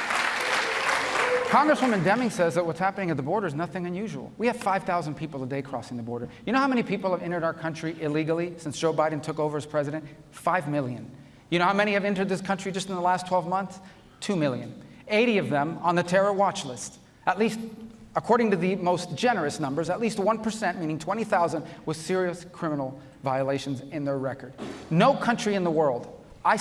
D: Congresswoman Deming says that what's happening at the border is nothing unusual. We have 5,000 people a day crossing the border. You know how many people have entered our country illegally since Joe Biden took over as president? Five million. You know how many have entered this country just in the last 12 months? Two million. 80 of them on the terror watch list. At least, according to the most generous numbers, at least 1%, meaning 20,000, with serious criminal violations in their record. No country in the world I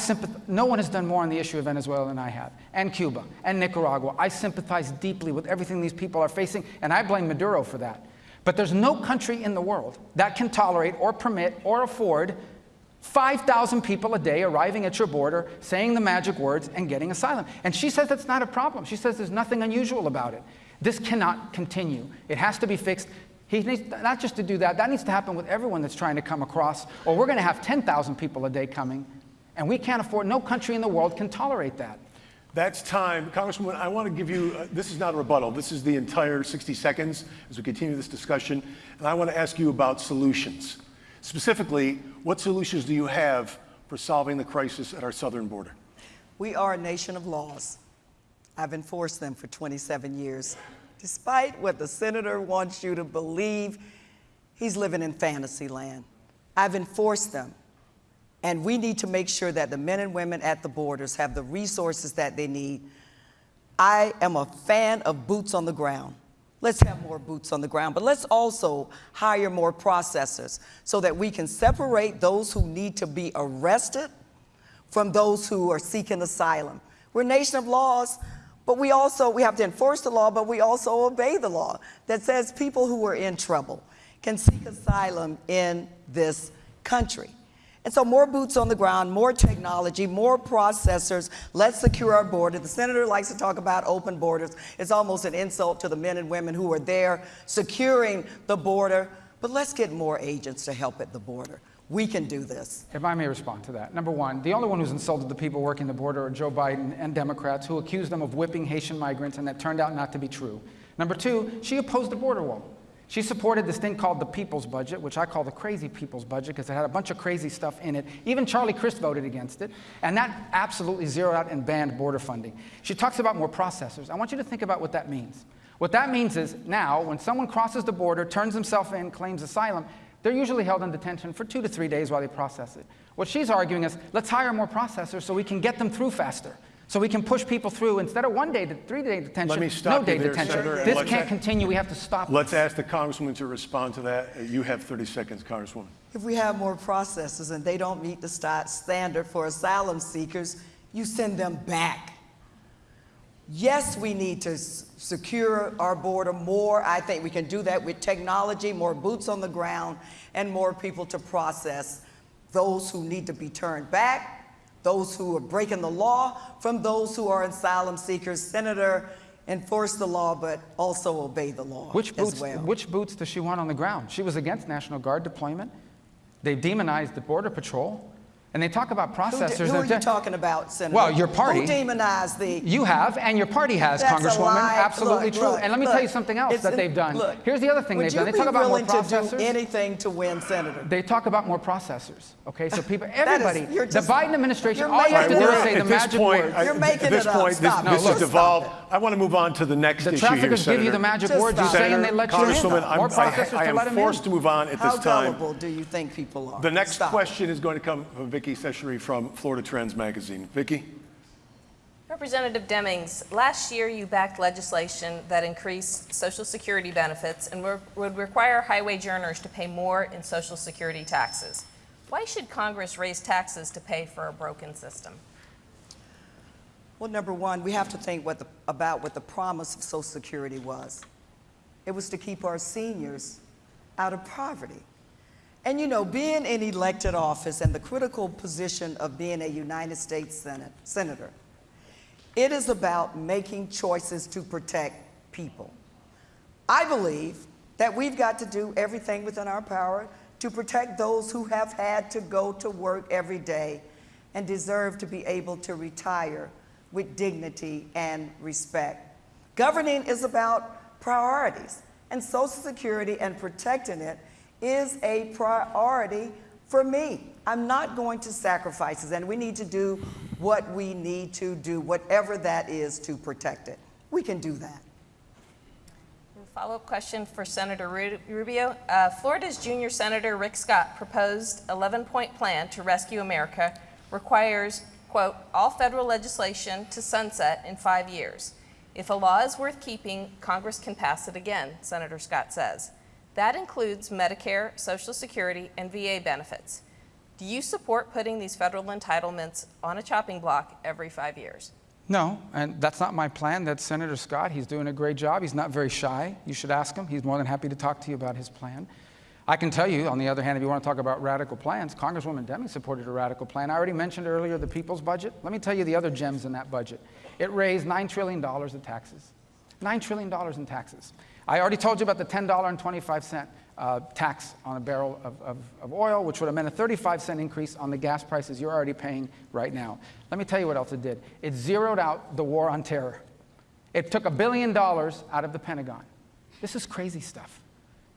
D: no one has done more on the issue of Venezuela than I have, and Cuba, and Nicaragua. I sympathize deeply with everything these people are facing, and I blame Maduro for that. But there's no country in the world that can tolerate or permit or afford 5,000 people a day arriving at your border, saying the magic words, and getting asylum. And she says that's not a problem. She says there's nothing unusual about it. This cannot continue. It has to be fixed. He needs not just to do that, that needs to happen with everyone that's trying to come across, or we're going to have 10,000 people a day coming, and we can't afford, no country in the world can tolerate that.
B: That's time. Congresswoman, I want to give you, uh, this is not a rebuttal. This is the entire 60 seconds as we continue this discussion. And I want to ask you about solutions. Specifically, what solutions do you have for solving the crisis at our southern border?
C: We are a nation of laws. I've enforced them for 27 years. Despite what the senator wants you to believe, he's living in fantasy land. I've enforced them. And we need to make sure that the men and women at the borders have the resources that they need. I am a fan of boots on the ground. Let's have more boots on the ground, but let's also hire more processors so that we can separate those who need to be arrested from those who are seeking asylum. We're a nation of laws, but we also we have to enforce the law, but we also obey the law that says people who are in trouble can seek asylum in this country. And so more boots on the ground, more technology, more processors. Let's secure our border. The senator likes to talk about open borders. It's almost an insult to the men and women who are there securing the border. But let's get more agents to help at the border. We can do this.
D: If I may respond to that. Number one, the only one who's insulted the people working the border are Joe Biden and Democrats who accused them of whipping Haitian migrants, and that turned out not to be true. Number two, she opposed the border wall. She supported this thing called the People's Budget, which I call the crazy People's Budget because it had a bunch of crazy stuff in it. Even Charlie Crist voted against it, and that absolutely zeroed out and banned border funding. She talks about more processors. I want you to think about what that means. What that means is now, when someone crosses the border, turns himself in, claims asylum, they're usually held in detention for two to three days while they process it. What she's arguing is let's hire more processors so we can get them through faster. So we can push people through instead of one day to three day detention,
B: Let me stop
D: no day
B: there,
D: detention.
B: Senator,
D: this can't continue. We have to stop.
B: Let's this. ask the Congresswoman to respond to that. You have 30 seconds, Congresswoman.
C: If we have more processors and they don't meet the standard for asylum seekers, you send them back. Yes, we need to secure our border more. I think we can do that with technology, more boots on the ground, and more people to process those who need to be turned back, those who are breaking the law, from those who are asylum seekers. Senator, enforce the law, but also obey the law
D: which boots,
C: well.
D: Which boots does she want on the ground? She was against National Guard deployment. They demonized the Border Patrol. And they talk about processors.
C: Who, who are you talking about, Senator?
D: Well, your party.
C: Who demonized the...
D: You have, and your party has,
C: That's
D: Congresswoman. Absolutely
C: look,
D: true.
C: Look,
D: and let me
C: look,
D: tell you something else that they've done.
C: Look,
D: Here's the other thing they've done. They talk about more processors.
C: to do anything to win, Senator?
D: They talk about more processors. Okay, so people, (laughs) everybody,
C: is,
D: the Biden administration, all you have to do is say the magic
B: point,
D: word.
C: You're making
B: at this
C: it
B: point,
C: up.
B: This,
C: Stop.
B: this
C: No,
B: has devolved. I want to move on to the next
D: the
B: issue here,
D: traffickers give you the magic
C: Just
D: words. You
C: stop.
D: say and they let you
B: Congresswoman,
D: in.
B: I'm, I, I
D: to let
B: am forced to move on at this time.
C: How gullible do you think people are?
B: The next question is going to come from Vicki Chachere from Florida Trends Magazine. Vicki?
F: Representative Demings, last year you backed legislation that increased Social Security benefits and would require high-wage earners to pay more in Social Security taxes. Why should Congress raise taxes to pay for a broken system?
C: Well, number one, we have to think what the, about what the promise of Social Security was. It was to keep our seniors out of poverty. And you know, being in elected office and the critical position of being a United States Senate, Senator, it is about making choices to protect people. I believe that we've got to do everything within our power to protect those who have had to go to work every day and deserve to be able to retire with dignity and respect. Governing is about priorities, and Social Security and protecting it is a priority for me. I'm not going to sacrifices, and we need to do what we need to do, whatever that is to protect it. We can do that.
F: Follow-up question for Senator Rubio. Uh, Florida's junior senator Rick Scott proposed 11-point plan to rescue America requires, quote, all federal legislation to sunset in five years. If a law is worth keeping, Congress can pass it again, Senator Scott says. That includes Medicare, Social Security, and VA benefits. Do you support putting these federal entitlements on a chopping block every five years?
D: No, and that's not my plan. That's Senator Scott. He's doing a great job. He's not very shy. You should ask him. He's more than happy to talk to you about his plan. I can tell you, on the other hand, if you want to talk about radical plans, Congresswoman Deming supported a radical plan. I already mentioned earlier the people's budget. Let me tell you the other gems in that budget. It raised $9 trillion in taxes. $9 trillion in taxes. I already told you about the $10.25 uh, tax on a barrel of, of, of, oil, which would have meant a 35 cent increase on the gas prices you're already paying right now. Let me tell you what else it did. It zeroed out the war on terror. It took a billion dollars out of the Pentagon. This is crazy stuff.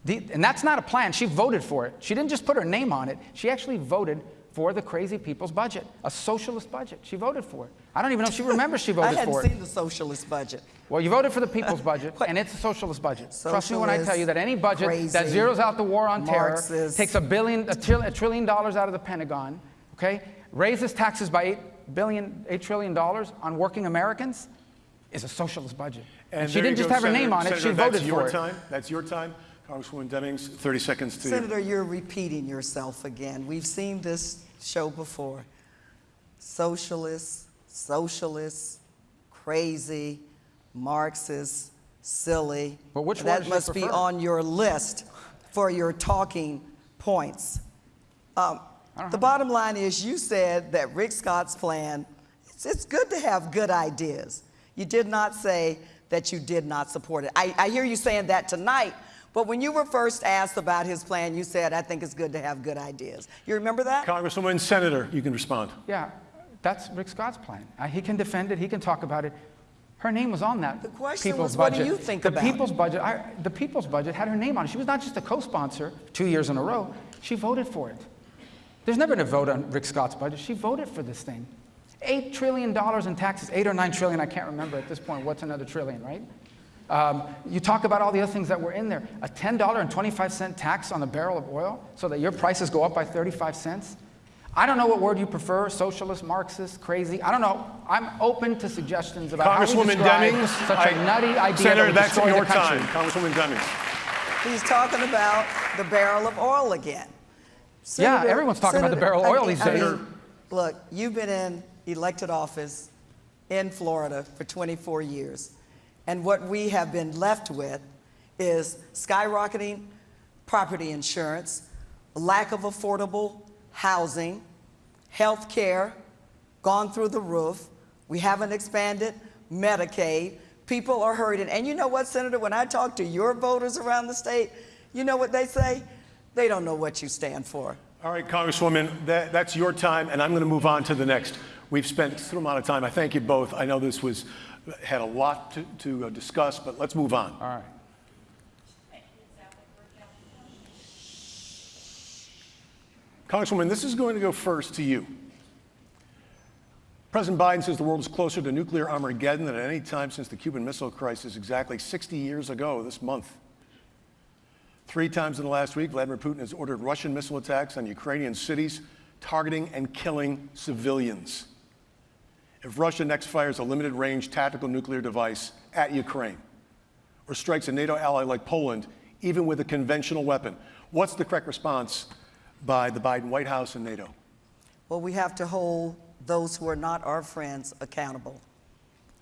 D: The, and that's not a plan. She voted for it. She didn't just put her name on it. She actually voted for the crazy people's budget, a socialist budget. She voted for it. I don't even know if she remembers she (laughs) voted for it.
C: I hadn't seen the socialist budget.
D: Well, you voted for the people's (laughs) budget, and it's a socialist budget. Socialist, Trust me when I tell you that any budget crazy, that zeroes out the war on Marxist. terror, takes a billion, a, trill, a trillion dollars out of the Pentagon, okay, raises taxes by eight billion, eight trillion dollars on working Americans, is a socialist budget. And, and she didn't just go, have her name on it; she voted
B: for
D: it.
B: That's your Time. That's your time. Congresswoman Demings, 30 seconds to
C: Senator, you. you're repeating yourself again. We've seen this show before. Socialists, socialists, crazy, Marxists, silly.
D: But which
C: that must be on your list for your talking points. Um, the bottom line is you said that Rick Scott's plan, it's, it's, good to have good ideas. You did not say that you did not support it. I, I hear you saying that tonight, but when you were first asked about his plan, you said, I think it's good to have good ideas. You remember that?
B: Congresswoman, Senator, you can respond.
D: Yeah, that's Rick Scott's plan. Uh, he can defend it, he can talk about it. Her name was on that
C: the question
D: people's
C: was,
D: budget.
C: What do you think
D: the
C: about
D: people's
C: it?
D: budget? I, the people's budget had her name on it. She was not just a co-sponsor two years in a row. She voted for it. There's never been a vote on Rick Scott's budget. She voted for this thing. Eight trillion dollars in taxes, eight or nine trillion. I can't remember at this point. What's another trillion, right? Um, you talk about all the other things that were in there. A $10.25 tax on a barrel of oil so that your prices go up by 35 cents. I don't know what word you prefer, socialist, Marxist, crazy. I don't know. I'm open to suggestions about
B: Congresswoman
D: how we
B: Demings,
D: such a nutty idea
B: Senator,
D: that
B: that's your time. Congresswoman Demings.
C: He's talking about the barrel of oil again.
D: Senator, yeah, everyone's talking Senator, about the barrel of oil these days. I
C: mean, look, you've been in elected office in Florida for 24 years. And what we have been left with is skyrocketing property insurance, lack of affordable housing, health care, gone through the roof. We haven't expanded Medicaid. People are hurting. And you know what, Senator, when I talk to your voters around the state, you know what they say? They don't know what you stand for.
B: All right, Congresswoman, that, that's your time, and I'm going to move on to the next. We've spent a amount of time. I thank you both. I know this was had a lot to, to uh, discuss, but let's move on.
D: All right.
B: Congresswoman, this is going to go first to you. President Biden says the world is closer to nuclear Armageddon than at any time since the Cuban Missile Crisis exactly 60 years ago this month. Three times in the last week, Vladimir Putin has ordered Russian missile attacks on Ukrainian cities, targeting and killing civilians if Russia next fires a limited range tactical nuclear device at Ukraine or strikes a NATO ally like Poland, even with a conventional weapon? What's the correct response by the Biden White House and NATO?
C: Well, we have to hold those who are not our friends accountable.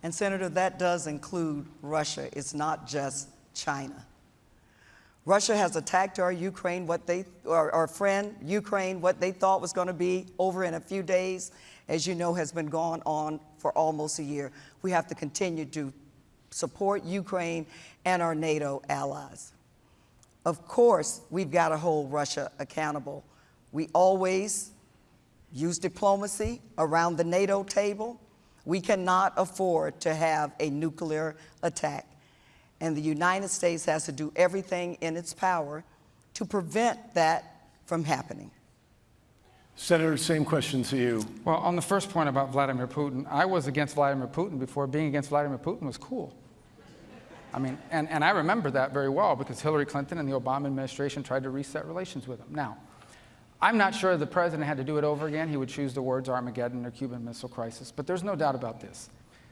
C: And, Senator, that does include Russia. It's not just China. Russia has attacked our Ukraine, what they, our, our friend Ukraine, what they thought was going to be over in a few days, as you know, has been going on for almost a year. We have to continue to support Ukraine and our NATO allies. Of course, we've got to hold Russia accountable. We always use diplomacy around the NATO table. We cannot afford to have a nuclear attack. And the United States has to do everything in its power to prevent that from happening.
B: Senator, same question to you.
D: Well, on the first point about Vladimir Putin, I was against Vladimir Putin before being against Vladimir Putin was cool. I mean, and, and I remember that very well because Hillary Clinton and the Obama administration tried to reset relations with him. Now, I'm not sure the president had to do it over again. He would choose the words Armageddon or Cuban Missile Crisis, but there's no doubt about this.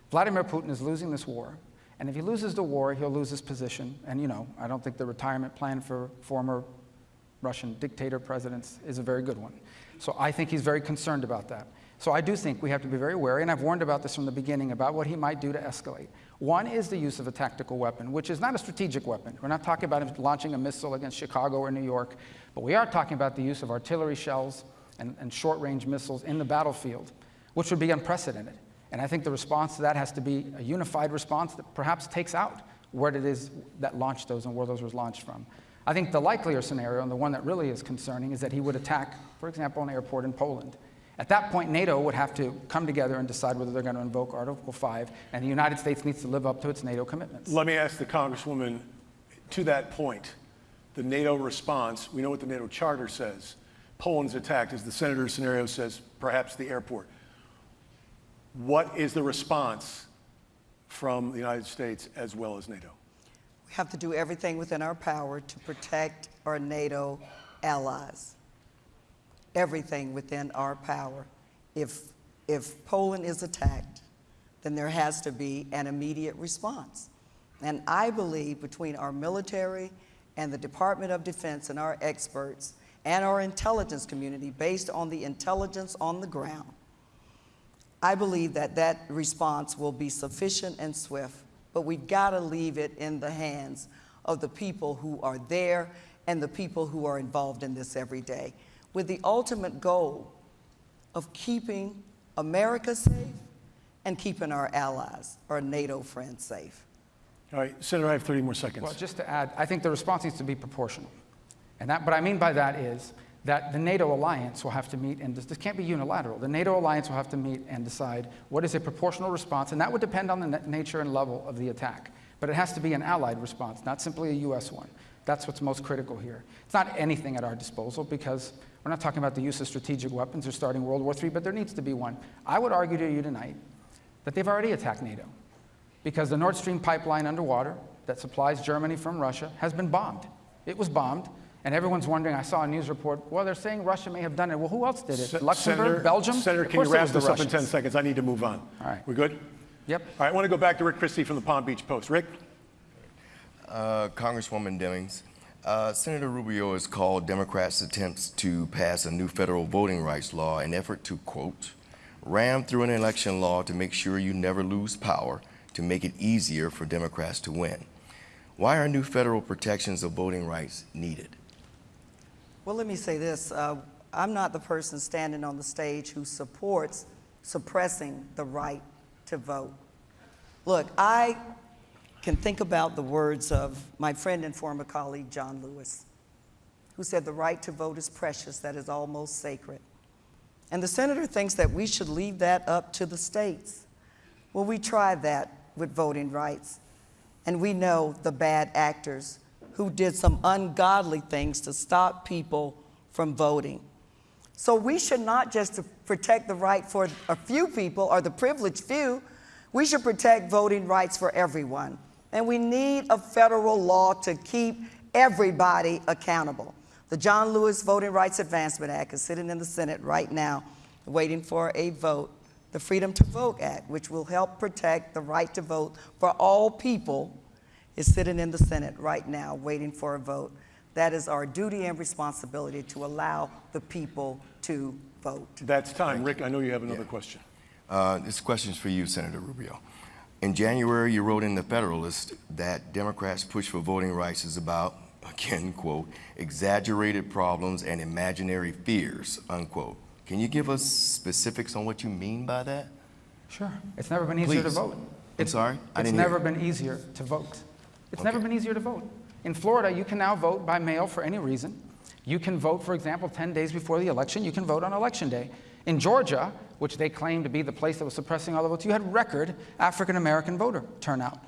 D: Vladimir Putin is losing this war, and if he loses the war, he'll lose his position. And, you know, I don't think the retirement plan for former Russian dictator presidents is a very good one. So I think he's very concerned about that. So I do think we have to be very wary, and I've warned about this from the beginning about what he might do to escalate. One is the use of a tactical weapon, which is not a strategic weapon. We're not talking about launching a missile against Chicago or New York, but we are talking about the use of artillery shells and, and short-range missiles in the battlefield, which would be unprecedented. And I think the response to that has to be a unified response that perhaps takes out what it is that launched those and where those were launched from. I think the likelier scenario, and the one that really is concerning, is that he would attack, for example, an airport in Poland. At that point, NATO would have to come together and decide whether they're going to invoke Article 5, and the United States needs to live up to its NATO commitments.
B: Let me ask the Congresswoman to that point, the NATO response, we know what the NATO charter says. Poland's attacked, as the senator's scenario says, perhaps the airport. What is the response from the United States as well as NATO?
C: Have to do everything within our power to protect our NATO allies. Everything within our power. If, if Poland is attacked, then there has to be an immediate response. And I believe between our military and the Department of Defense and our experts and our intelligence community, based on the intelligence on the ground, I believe that that response will be sufficient and swift, but we've got to leave it in the hands of the people who are there and the people who are involved in this every day, with the ultimate goal of keeping America safe and keeping our allies, our NATO friends safe.
B: All right, Senator, I have 30 more seconds.
D: Well, just to add, I think the response needs to be proportional. And that, what I mean by that is that the NATO alliance will have to meet, and this, this, can't be unilateral. The NATO alliance will have to meet and decide what is a proportional response, and that would depend on the nature and level of the attack. But it has to be an allied response, not simply a U.S. one. That's what's most critical here. It's not anything at our disposal because we're not talking about the use of strategic weapons or starting World War III, but there needs to be one. I would argue to you tonight that they've already attacked NATO because the Nord Stream pipeline underwater that supplies Germany from Russia has been bombed. It was bombed. And everyone's wondering, I saw a news report, well, they're saying Russia may have done it. Well, who else did it?
B: Se
D: Luxembourg,
B: Senator,
D: Belgium?
B: Senator, can you wrap this up in 10 seconds? I need to move on.
D: All right.
B: We good?
D: Yep.
B: All right, I want to go back to Rick Christie from the Palm Beach Post. Rick?
E: Uh, Congresswoman Demings, uh, Senator Rubio has called Democrats' attempts to pass a new federal voting rights law an effort to, quote, ram through an election law to make sure you never lose power to make it easier for Democrats to win. Why are new federal protections of voting rights needed?
C: Well, let me say this. Uh, I'm not the person standing on the stage who supports suppressing the right to vote. Look, I can think about the words of my friend and former colleague, John Lewis, who said, The right to vote is precious, that is almost sacred. And the senator thinks that we should leave that up to the states. Well, we tried that with voting rights, and we know the bad actors who did some ungodly things to stop people from voting. So we should not just protect the right for a few people or the privileged few, we should protect voting rights for everyone. And we need a federal law to keep everybody accountable. The John Lewis Voting Rights Advancement Act is sitting in the Senate right now, waiting for a vote. The Freedom to Vote Act, which will help protect the right to vote for all people, is sitting in the Senate right now, waiting for a vote. That is our duty and responsibility to allow the people to vote.
B: That's time. Rick, I know you have another yeah. question.
E: Uh, this question is for you, Senator Rubio. In January, you wrote in The Federalist that Democrats' push for voting rights is about, (laughs) again, quote, exaggerated problems and imaginary fears, unquote. Can you give us specifics on what you mean by that?
D: Sure. It's never been easier
E: Please.
D: to vote.
E: It's, I'm sorry?
D: I it's never been easier to vote. It's okay. never been easier to vote. In Florida, you can now vote by mail for any reason. You can vote, for example, 10 days before the election. You can vote on election day. In Georgia, which they claim to be the place that was suppressing all the votes, you had record African American voter turnout.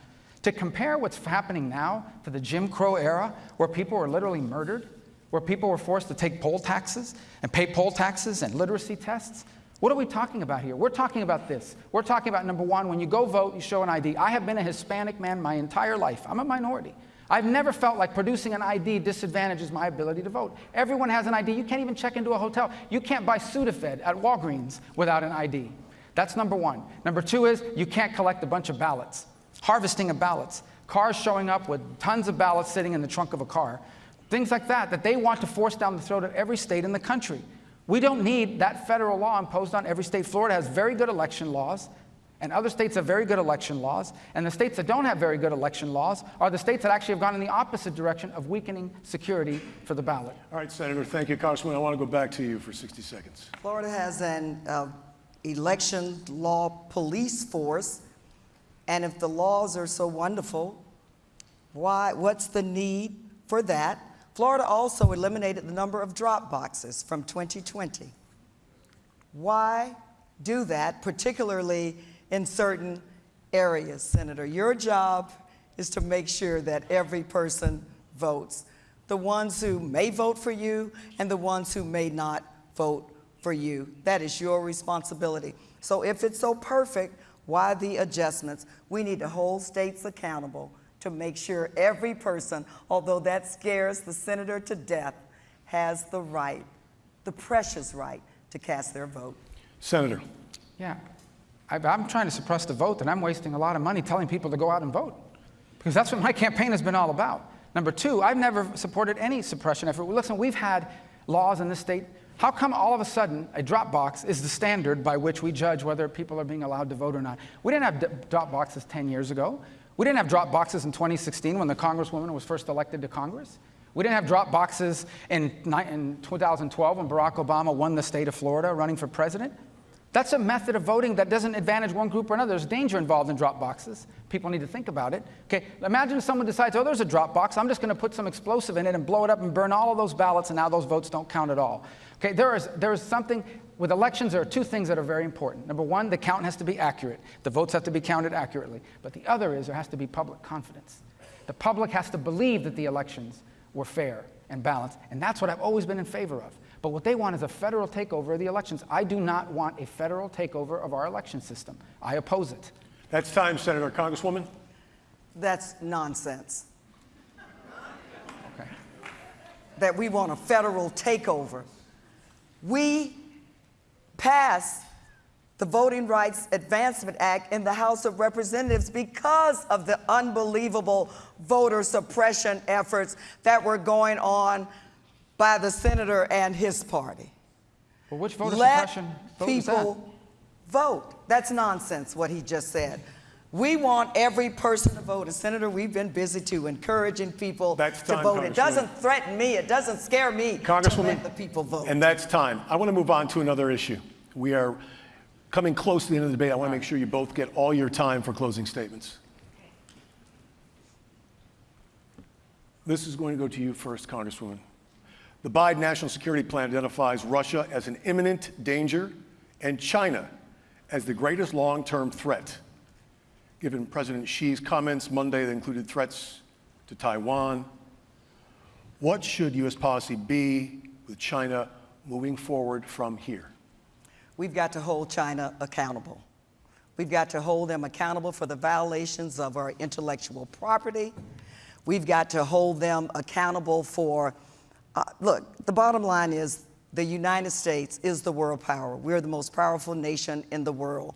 D: To compare what's happening now to the Jim Crow era, where people were literally murdered, where people were forced to take poll taxes and pay poll taxes and literacy tests, what are we talking about here? We're talking about this. We're talking about number one, when you go vote, you show an ID. I have been a Hispanic man my entire life. I'm a minority. I've never felt like producing an ID disadvantages my ability to vote. Everyone has an ID. You can't even check into a hotel. You can't buy Sudafed at Walgreens without an ID. That's number one. Number two is you can't collect a bunch of ballots. Harvesting of ballots. Cars showing up with tons of ballots sitting in the trunk of a car. Things like that, that they want to force down the throat of every state in the country. We don't need that federal law imposed on every state. Florida has very good election laws. And other states have very good election laws. And the states that don't have very good election laws are the states that actually have gone in the opposite direction of weakening security for the ballot.
B: All right, Senator, thank you. Congressman, I want to go back to you for 60 seconds.
C: Florida has an uh, election law police force. And if the laws are so wonderful, Why? What's the need for that? Florida also eliminated the number of drop boxes from 2020. Why do that, particularly in certain areas, Senator? Your job is to make sure that every person votes. The ones who may vote for you and the ones who may not vote for you. That is your responsibility. So if it's so perfect, why the adjustments? We need to hold states accountable to make sure every person, although that scares the senator to death, has the right, the precious right, to cast their vote.
B: Senator.
D: Yeah. I, am trying to suppress the vote, and I'm wasting a lot of money telling people to go out and vote. Because that's what my campaign has been all about. Number two, I've never supported any suppression effort. Listen, we've had laws in this state. How come all of a sudden a drop box is the standard by which we judge whether people are being allowed to vote or not? We didn't have drop boxes 10 years ago. We didn't have drop boxes in 2016 when the Congresswoman was first elected to Congress. We didn't have drop boxes in, in 2012 when Barack Obama won the state of Florida running for president. That's a method of voting that doesn't advantage one group or another. There's danger involved in drop boxes. People need to think about it. Okay, imagine someone decides, oh, there's a drop box. I'm just going to put some explosive in it and blow it up and burn all of those ballots, and now those votes don't count at all. Okay, there is, there is something, with elections, there are two things that are very important. Number one, the count has to be accurate. The votes have to be counted accurately. But the other is there has to be public confidence. The public has to believe that the elections were fair and balanced, and that's what I've always been in favor of. But what they want is a federal takeover of the elections. I do not want a federal takeover of our election system. I oppose it.
B: That's time, Senator. Congresswoman?
C: That's nonsense. Okay. That we want a federal takeover. We passed the Voting Rights Advancement Act in the House of Representatives because of the unbelievable voter suppression efforts that were going on by the senator and his party.
D: Well, which voter
C: Let
D: suppression
C: vote people vote. That's nonsense, what he just said. We want every person to vote. And Senator, we've been busy too, encouraging people
B: that's
C: to
B: time,
C: vote. It doesn't threaten me. It doesn't scare me
B: Congresswoman,
C: to let the people vote.
B: And that's time. I want to move on to another issue. We are coming close to the end of the debate. I want to make sure you both get all your time for closing statements. This is going to go to you first, Congresswoman. The Biden National Security Plan identifies Russia as an imminent danger and China as the greatest long term threat. Given President Xi's comments Monday that included threats to Taiwan, what should U.S. policy be with China moving forward from here?
C: We've got to hold China accountable. We've got to hold them accountable for the violations of our intellectual property. We've got to hold them accountable for uh, look, the bottom line is the United States is the world power. We're the most powerful nation in the world.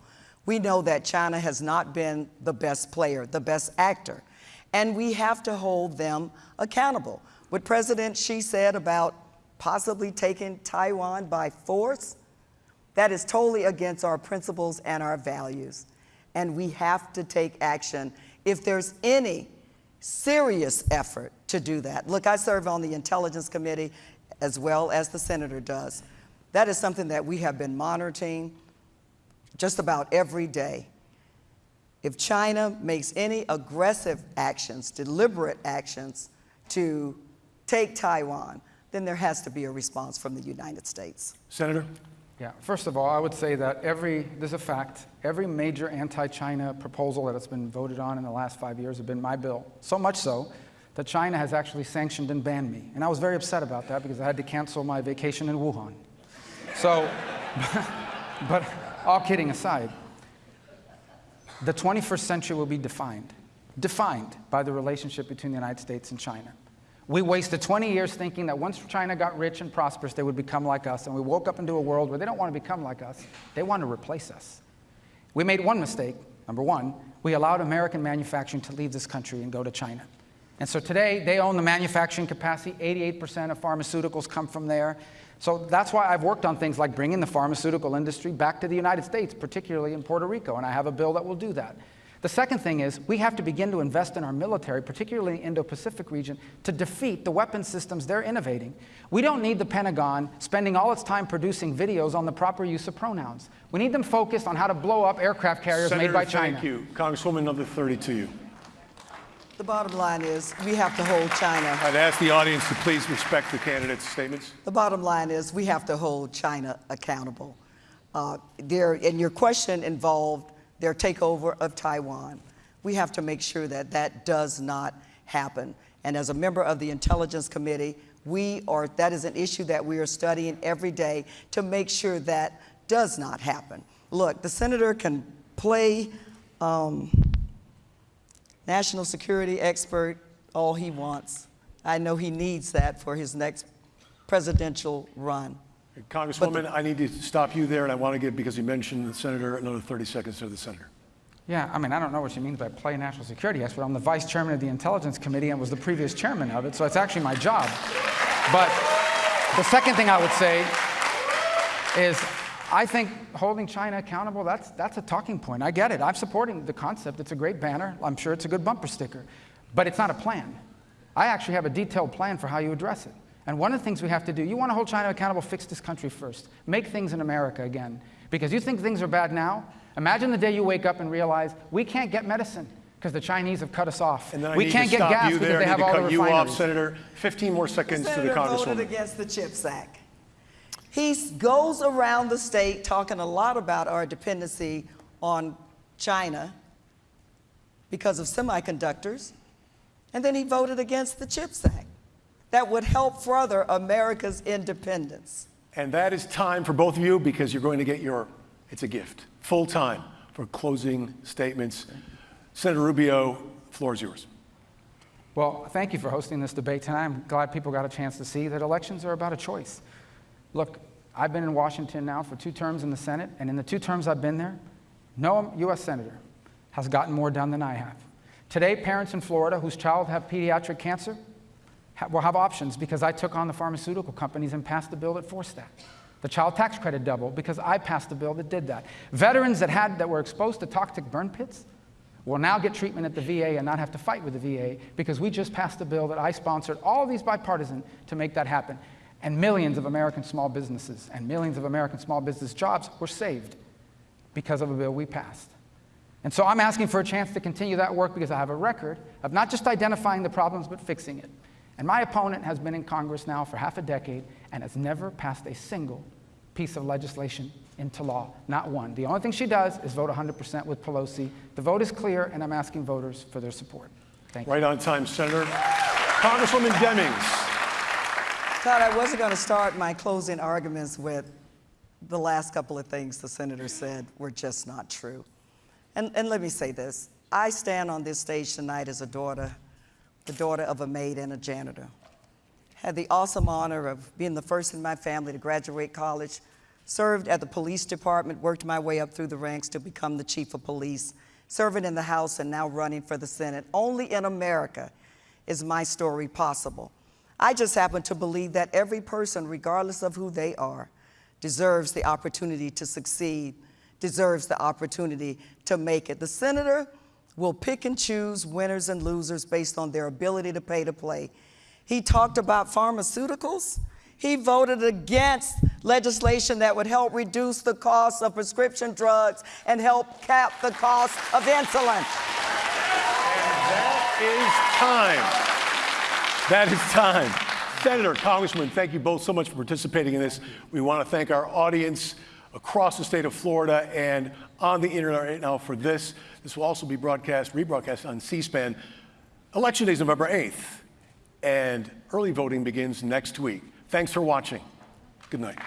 C: We know that China has not been the best player, the best actor, and we have to hold them accountable. What President Xi said about possibly taking Taiwan by force, that is totally against our principles and our values. And we have to take action. If there's any serious effort to do that. Look, I serve on the Intelligence Committee as well as the Senator does. That is something that we have been monitoring just about every day. If China makes any aggressive actions, deliberate actions to take Taiwan, then there has to be a response from the United States.
B: Senator?
D: Yeah, first of all, I would say that every, there's a fact, every major anti-China proposal that has been voted on in the last five years have been my bill. So much so that China has actually sanctioned and banned me. And I was very upset about that because I had to cancel my vacation in Wuhan. So, (laughs) but all kidding aside, the 21st century will be defined, defined by the relationship between the United States and China. We wasted 20 years thinking that once China got rich and prosperous, they would become like us. And we woke up into a world where they don't want to become like us, they want to replace us. We made one mistake. Number one, we allowed American manufacturing to leave this country and go to China. And so today, they own the manufacturing capacity. 88% of pharmaceuticals come from there. So that's why I've worked on things like bringing the pharmaceutical industry back to the United States, particularly in Puerto Rico, and I have a bill that will do that. The second thing is we have to begin to invest in our military, particularly in the Indo-Pacific region, to defeat the weapon systems they're innovating. We don't need the Pentagon spending all its time producing videos on the proper use of pronouns. We need them focused on how to blow up aircraft carriers
B: Senator,
D: made by China.
B: Thank you. Congresswoman, number 30 to you.
C: The bottom line is we have to hold China.
B: I'd ask the audience to please respect the candidates' statements.
C: The bottom line is we have to hold China accountable. Uh, their, and your question involved their takeover of Taiwan. We have to make sure that that does not happen. And as a member of the Intelligence Committee, we are, that is an issue that we are studying every day to make sure that does not happen. Look, the senator can play um, national security expert all he wants. I know he needs that for his next presidential run.
B: Congresswoman, the, I need to stop you there, and I want to give, because you mentioned the senator, another 30 seconds to the senator.
D: Yeah, I mean, I don't know what she means by play national security expert. I'm the vice chairman of the Intelligence Committee and was the previous chairman of it, so it's actually my job. But the second thing I would say is I think holding China accountable, that's, that's a talking point. I get it. I'm supporting the concept. It's a great banner. I'm sure it's a good bumper sticker. But it's not a plan. I actually have a detailed plan for how you address it. And one of the things we have to do, you want to hold China accountable, fix this country first. Make things in America again. Because you think things are bad now? Imagine the day you wake up and realize we can't get medicine because the Chinese have cut us off. we can't get gas because they have all the refineries.
B: You off, Senator. 15 more seconds
C: the
B: to the Congresswoman.
C: voted against the CHIPS Act. He goes around the state talking a lot about our dependency on China because of semiconductors, and then he voted against the CHIPS Act. That would help further America's independence.
B: And that is time for both of you because you're going to get your, it's a gift, full time for closing statements. Senator Rubio, floor is yours.
D: Well, thank you for hosting this debate tonight. I'm glad people got a chance to see that elections are about a choice. Look, I've been in Washington now for two terms in the Senate, and in the two terms I've been there, no U.S. Senator has gotten more done than I have. Today, parents in Florida whose child have pediatric cancer will have options because I took on the pharmaceutical companies and passed the bill that forced that. The child tax credit doubled because I passed the bill that did that. Veterans that, had, that were exposed to toxic burn pits will now get treatment at the VA and not have to fight with the VA because we just passed a bill that I sponsored, all of these bipartisan, to make that happen. And millions of American small businesses and millions of American small business jobs were saved because of a bill we passed. And so I'm asking for a chance to continue that work because I have a record of not just identifying the problems, but fixing it. And my opponent has been in Congress now for half a decade and has never passed a single piece of legislation into law, not one. The only thing she does is vote 100% with Pelosi. The vote is clear, and I'm asking voters for their support. Thank
B: you. Right on time, Senator. Congresswoman Demings.
C: Todd, I wasn't going to start my closing arguments with the last couple of things the senator said were just not true. And, and let me say this I stand on this stage tonight as a daughter, the daughter of a maid and a janitor. Had the awesome honor of being the first in my family to graduate college, served at the police department, worked my way up through the ranks to become the chief of police, serving in the House and now running for the Senate. Only in America is my story possible. I just happen to believe that every person, regardless of who they are, deserves the opportunity to succeed, deserves the opportunity to make it. The senator will pick and choose winners and losers based on their ability to pay to play. He talked about pharmaceuticals. He voted against legislation that would help reduce the cost of prescription drugs and help cap the cost of insulin.
B: And that is time. That is time. Senator, Congressman, thank you both so much for participating in this. We want to thank our audience across the state of Florida and on the internet right now for this. This will also be broadcast, rebroadcast on C-SPAN. Election day is November 8th, and early voting begins next week. Thanks for watching. Good night.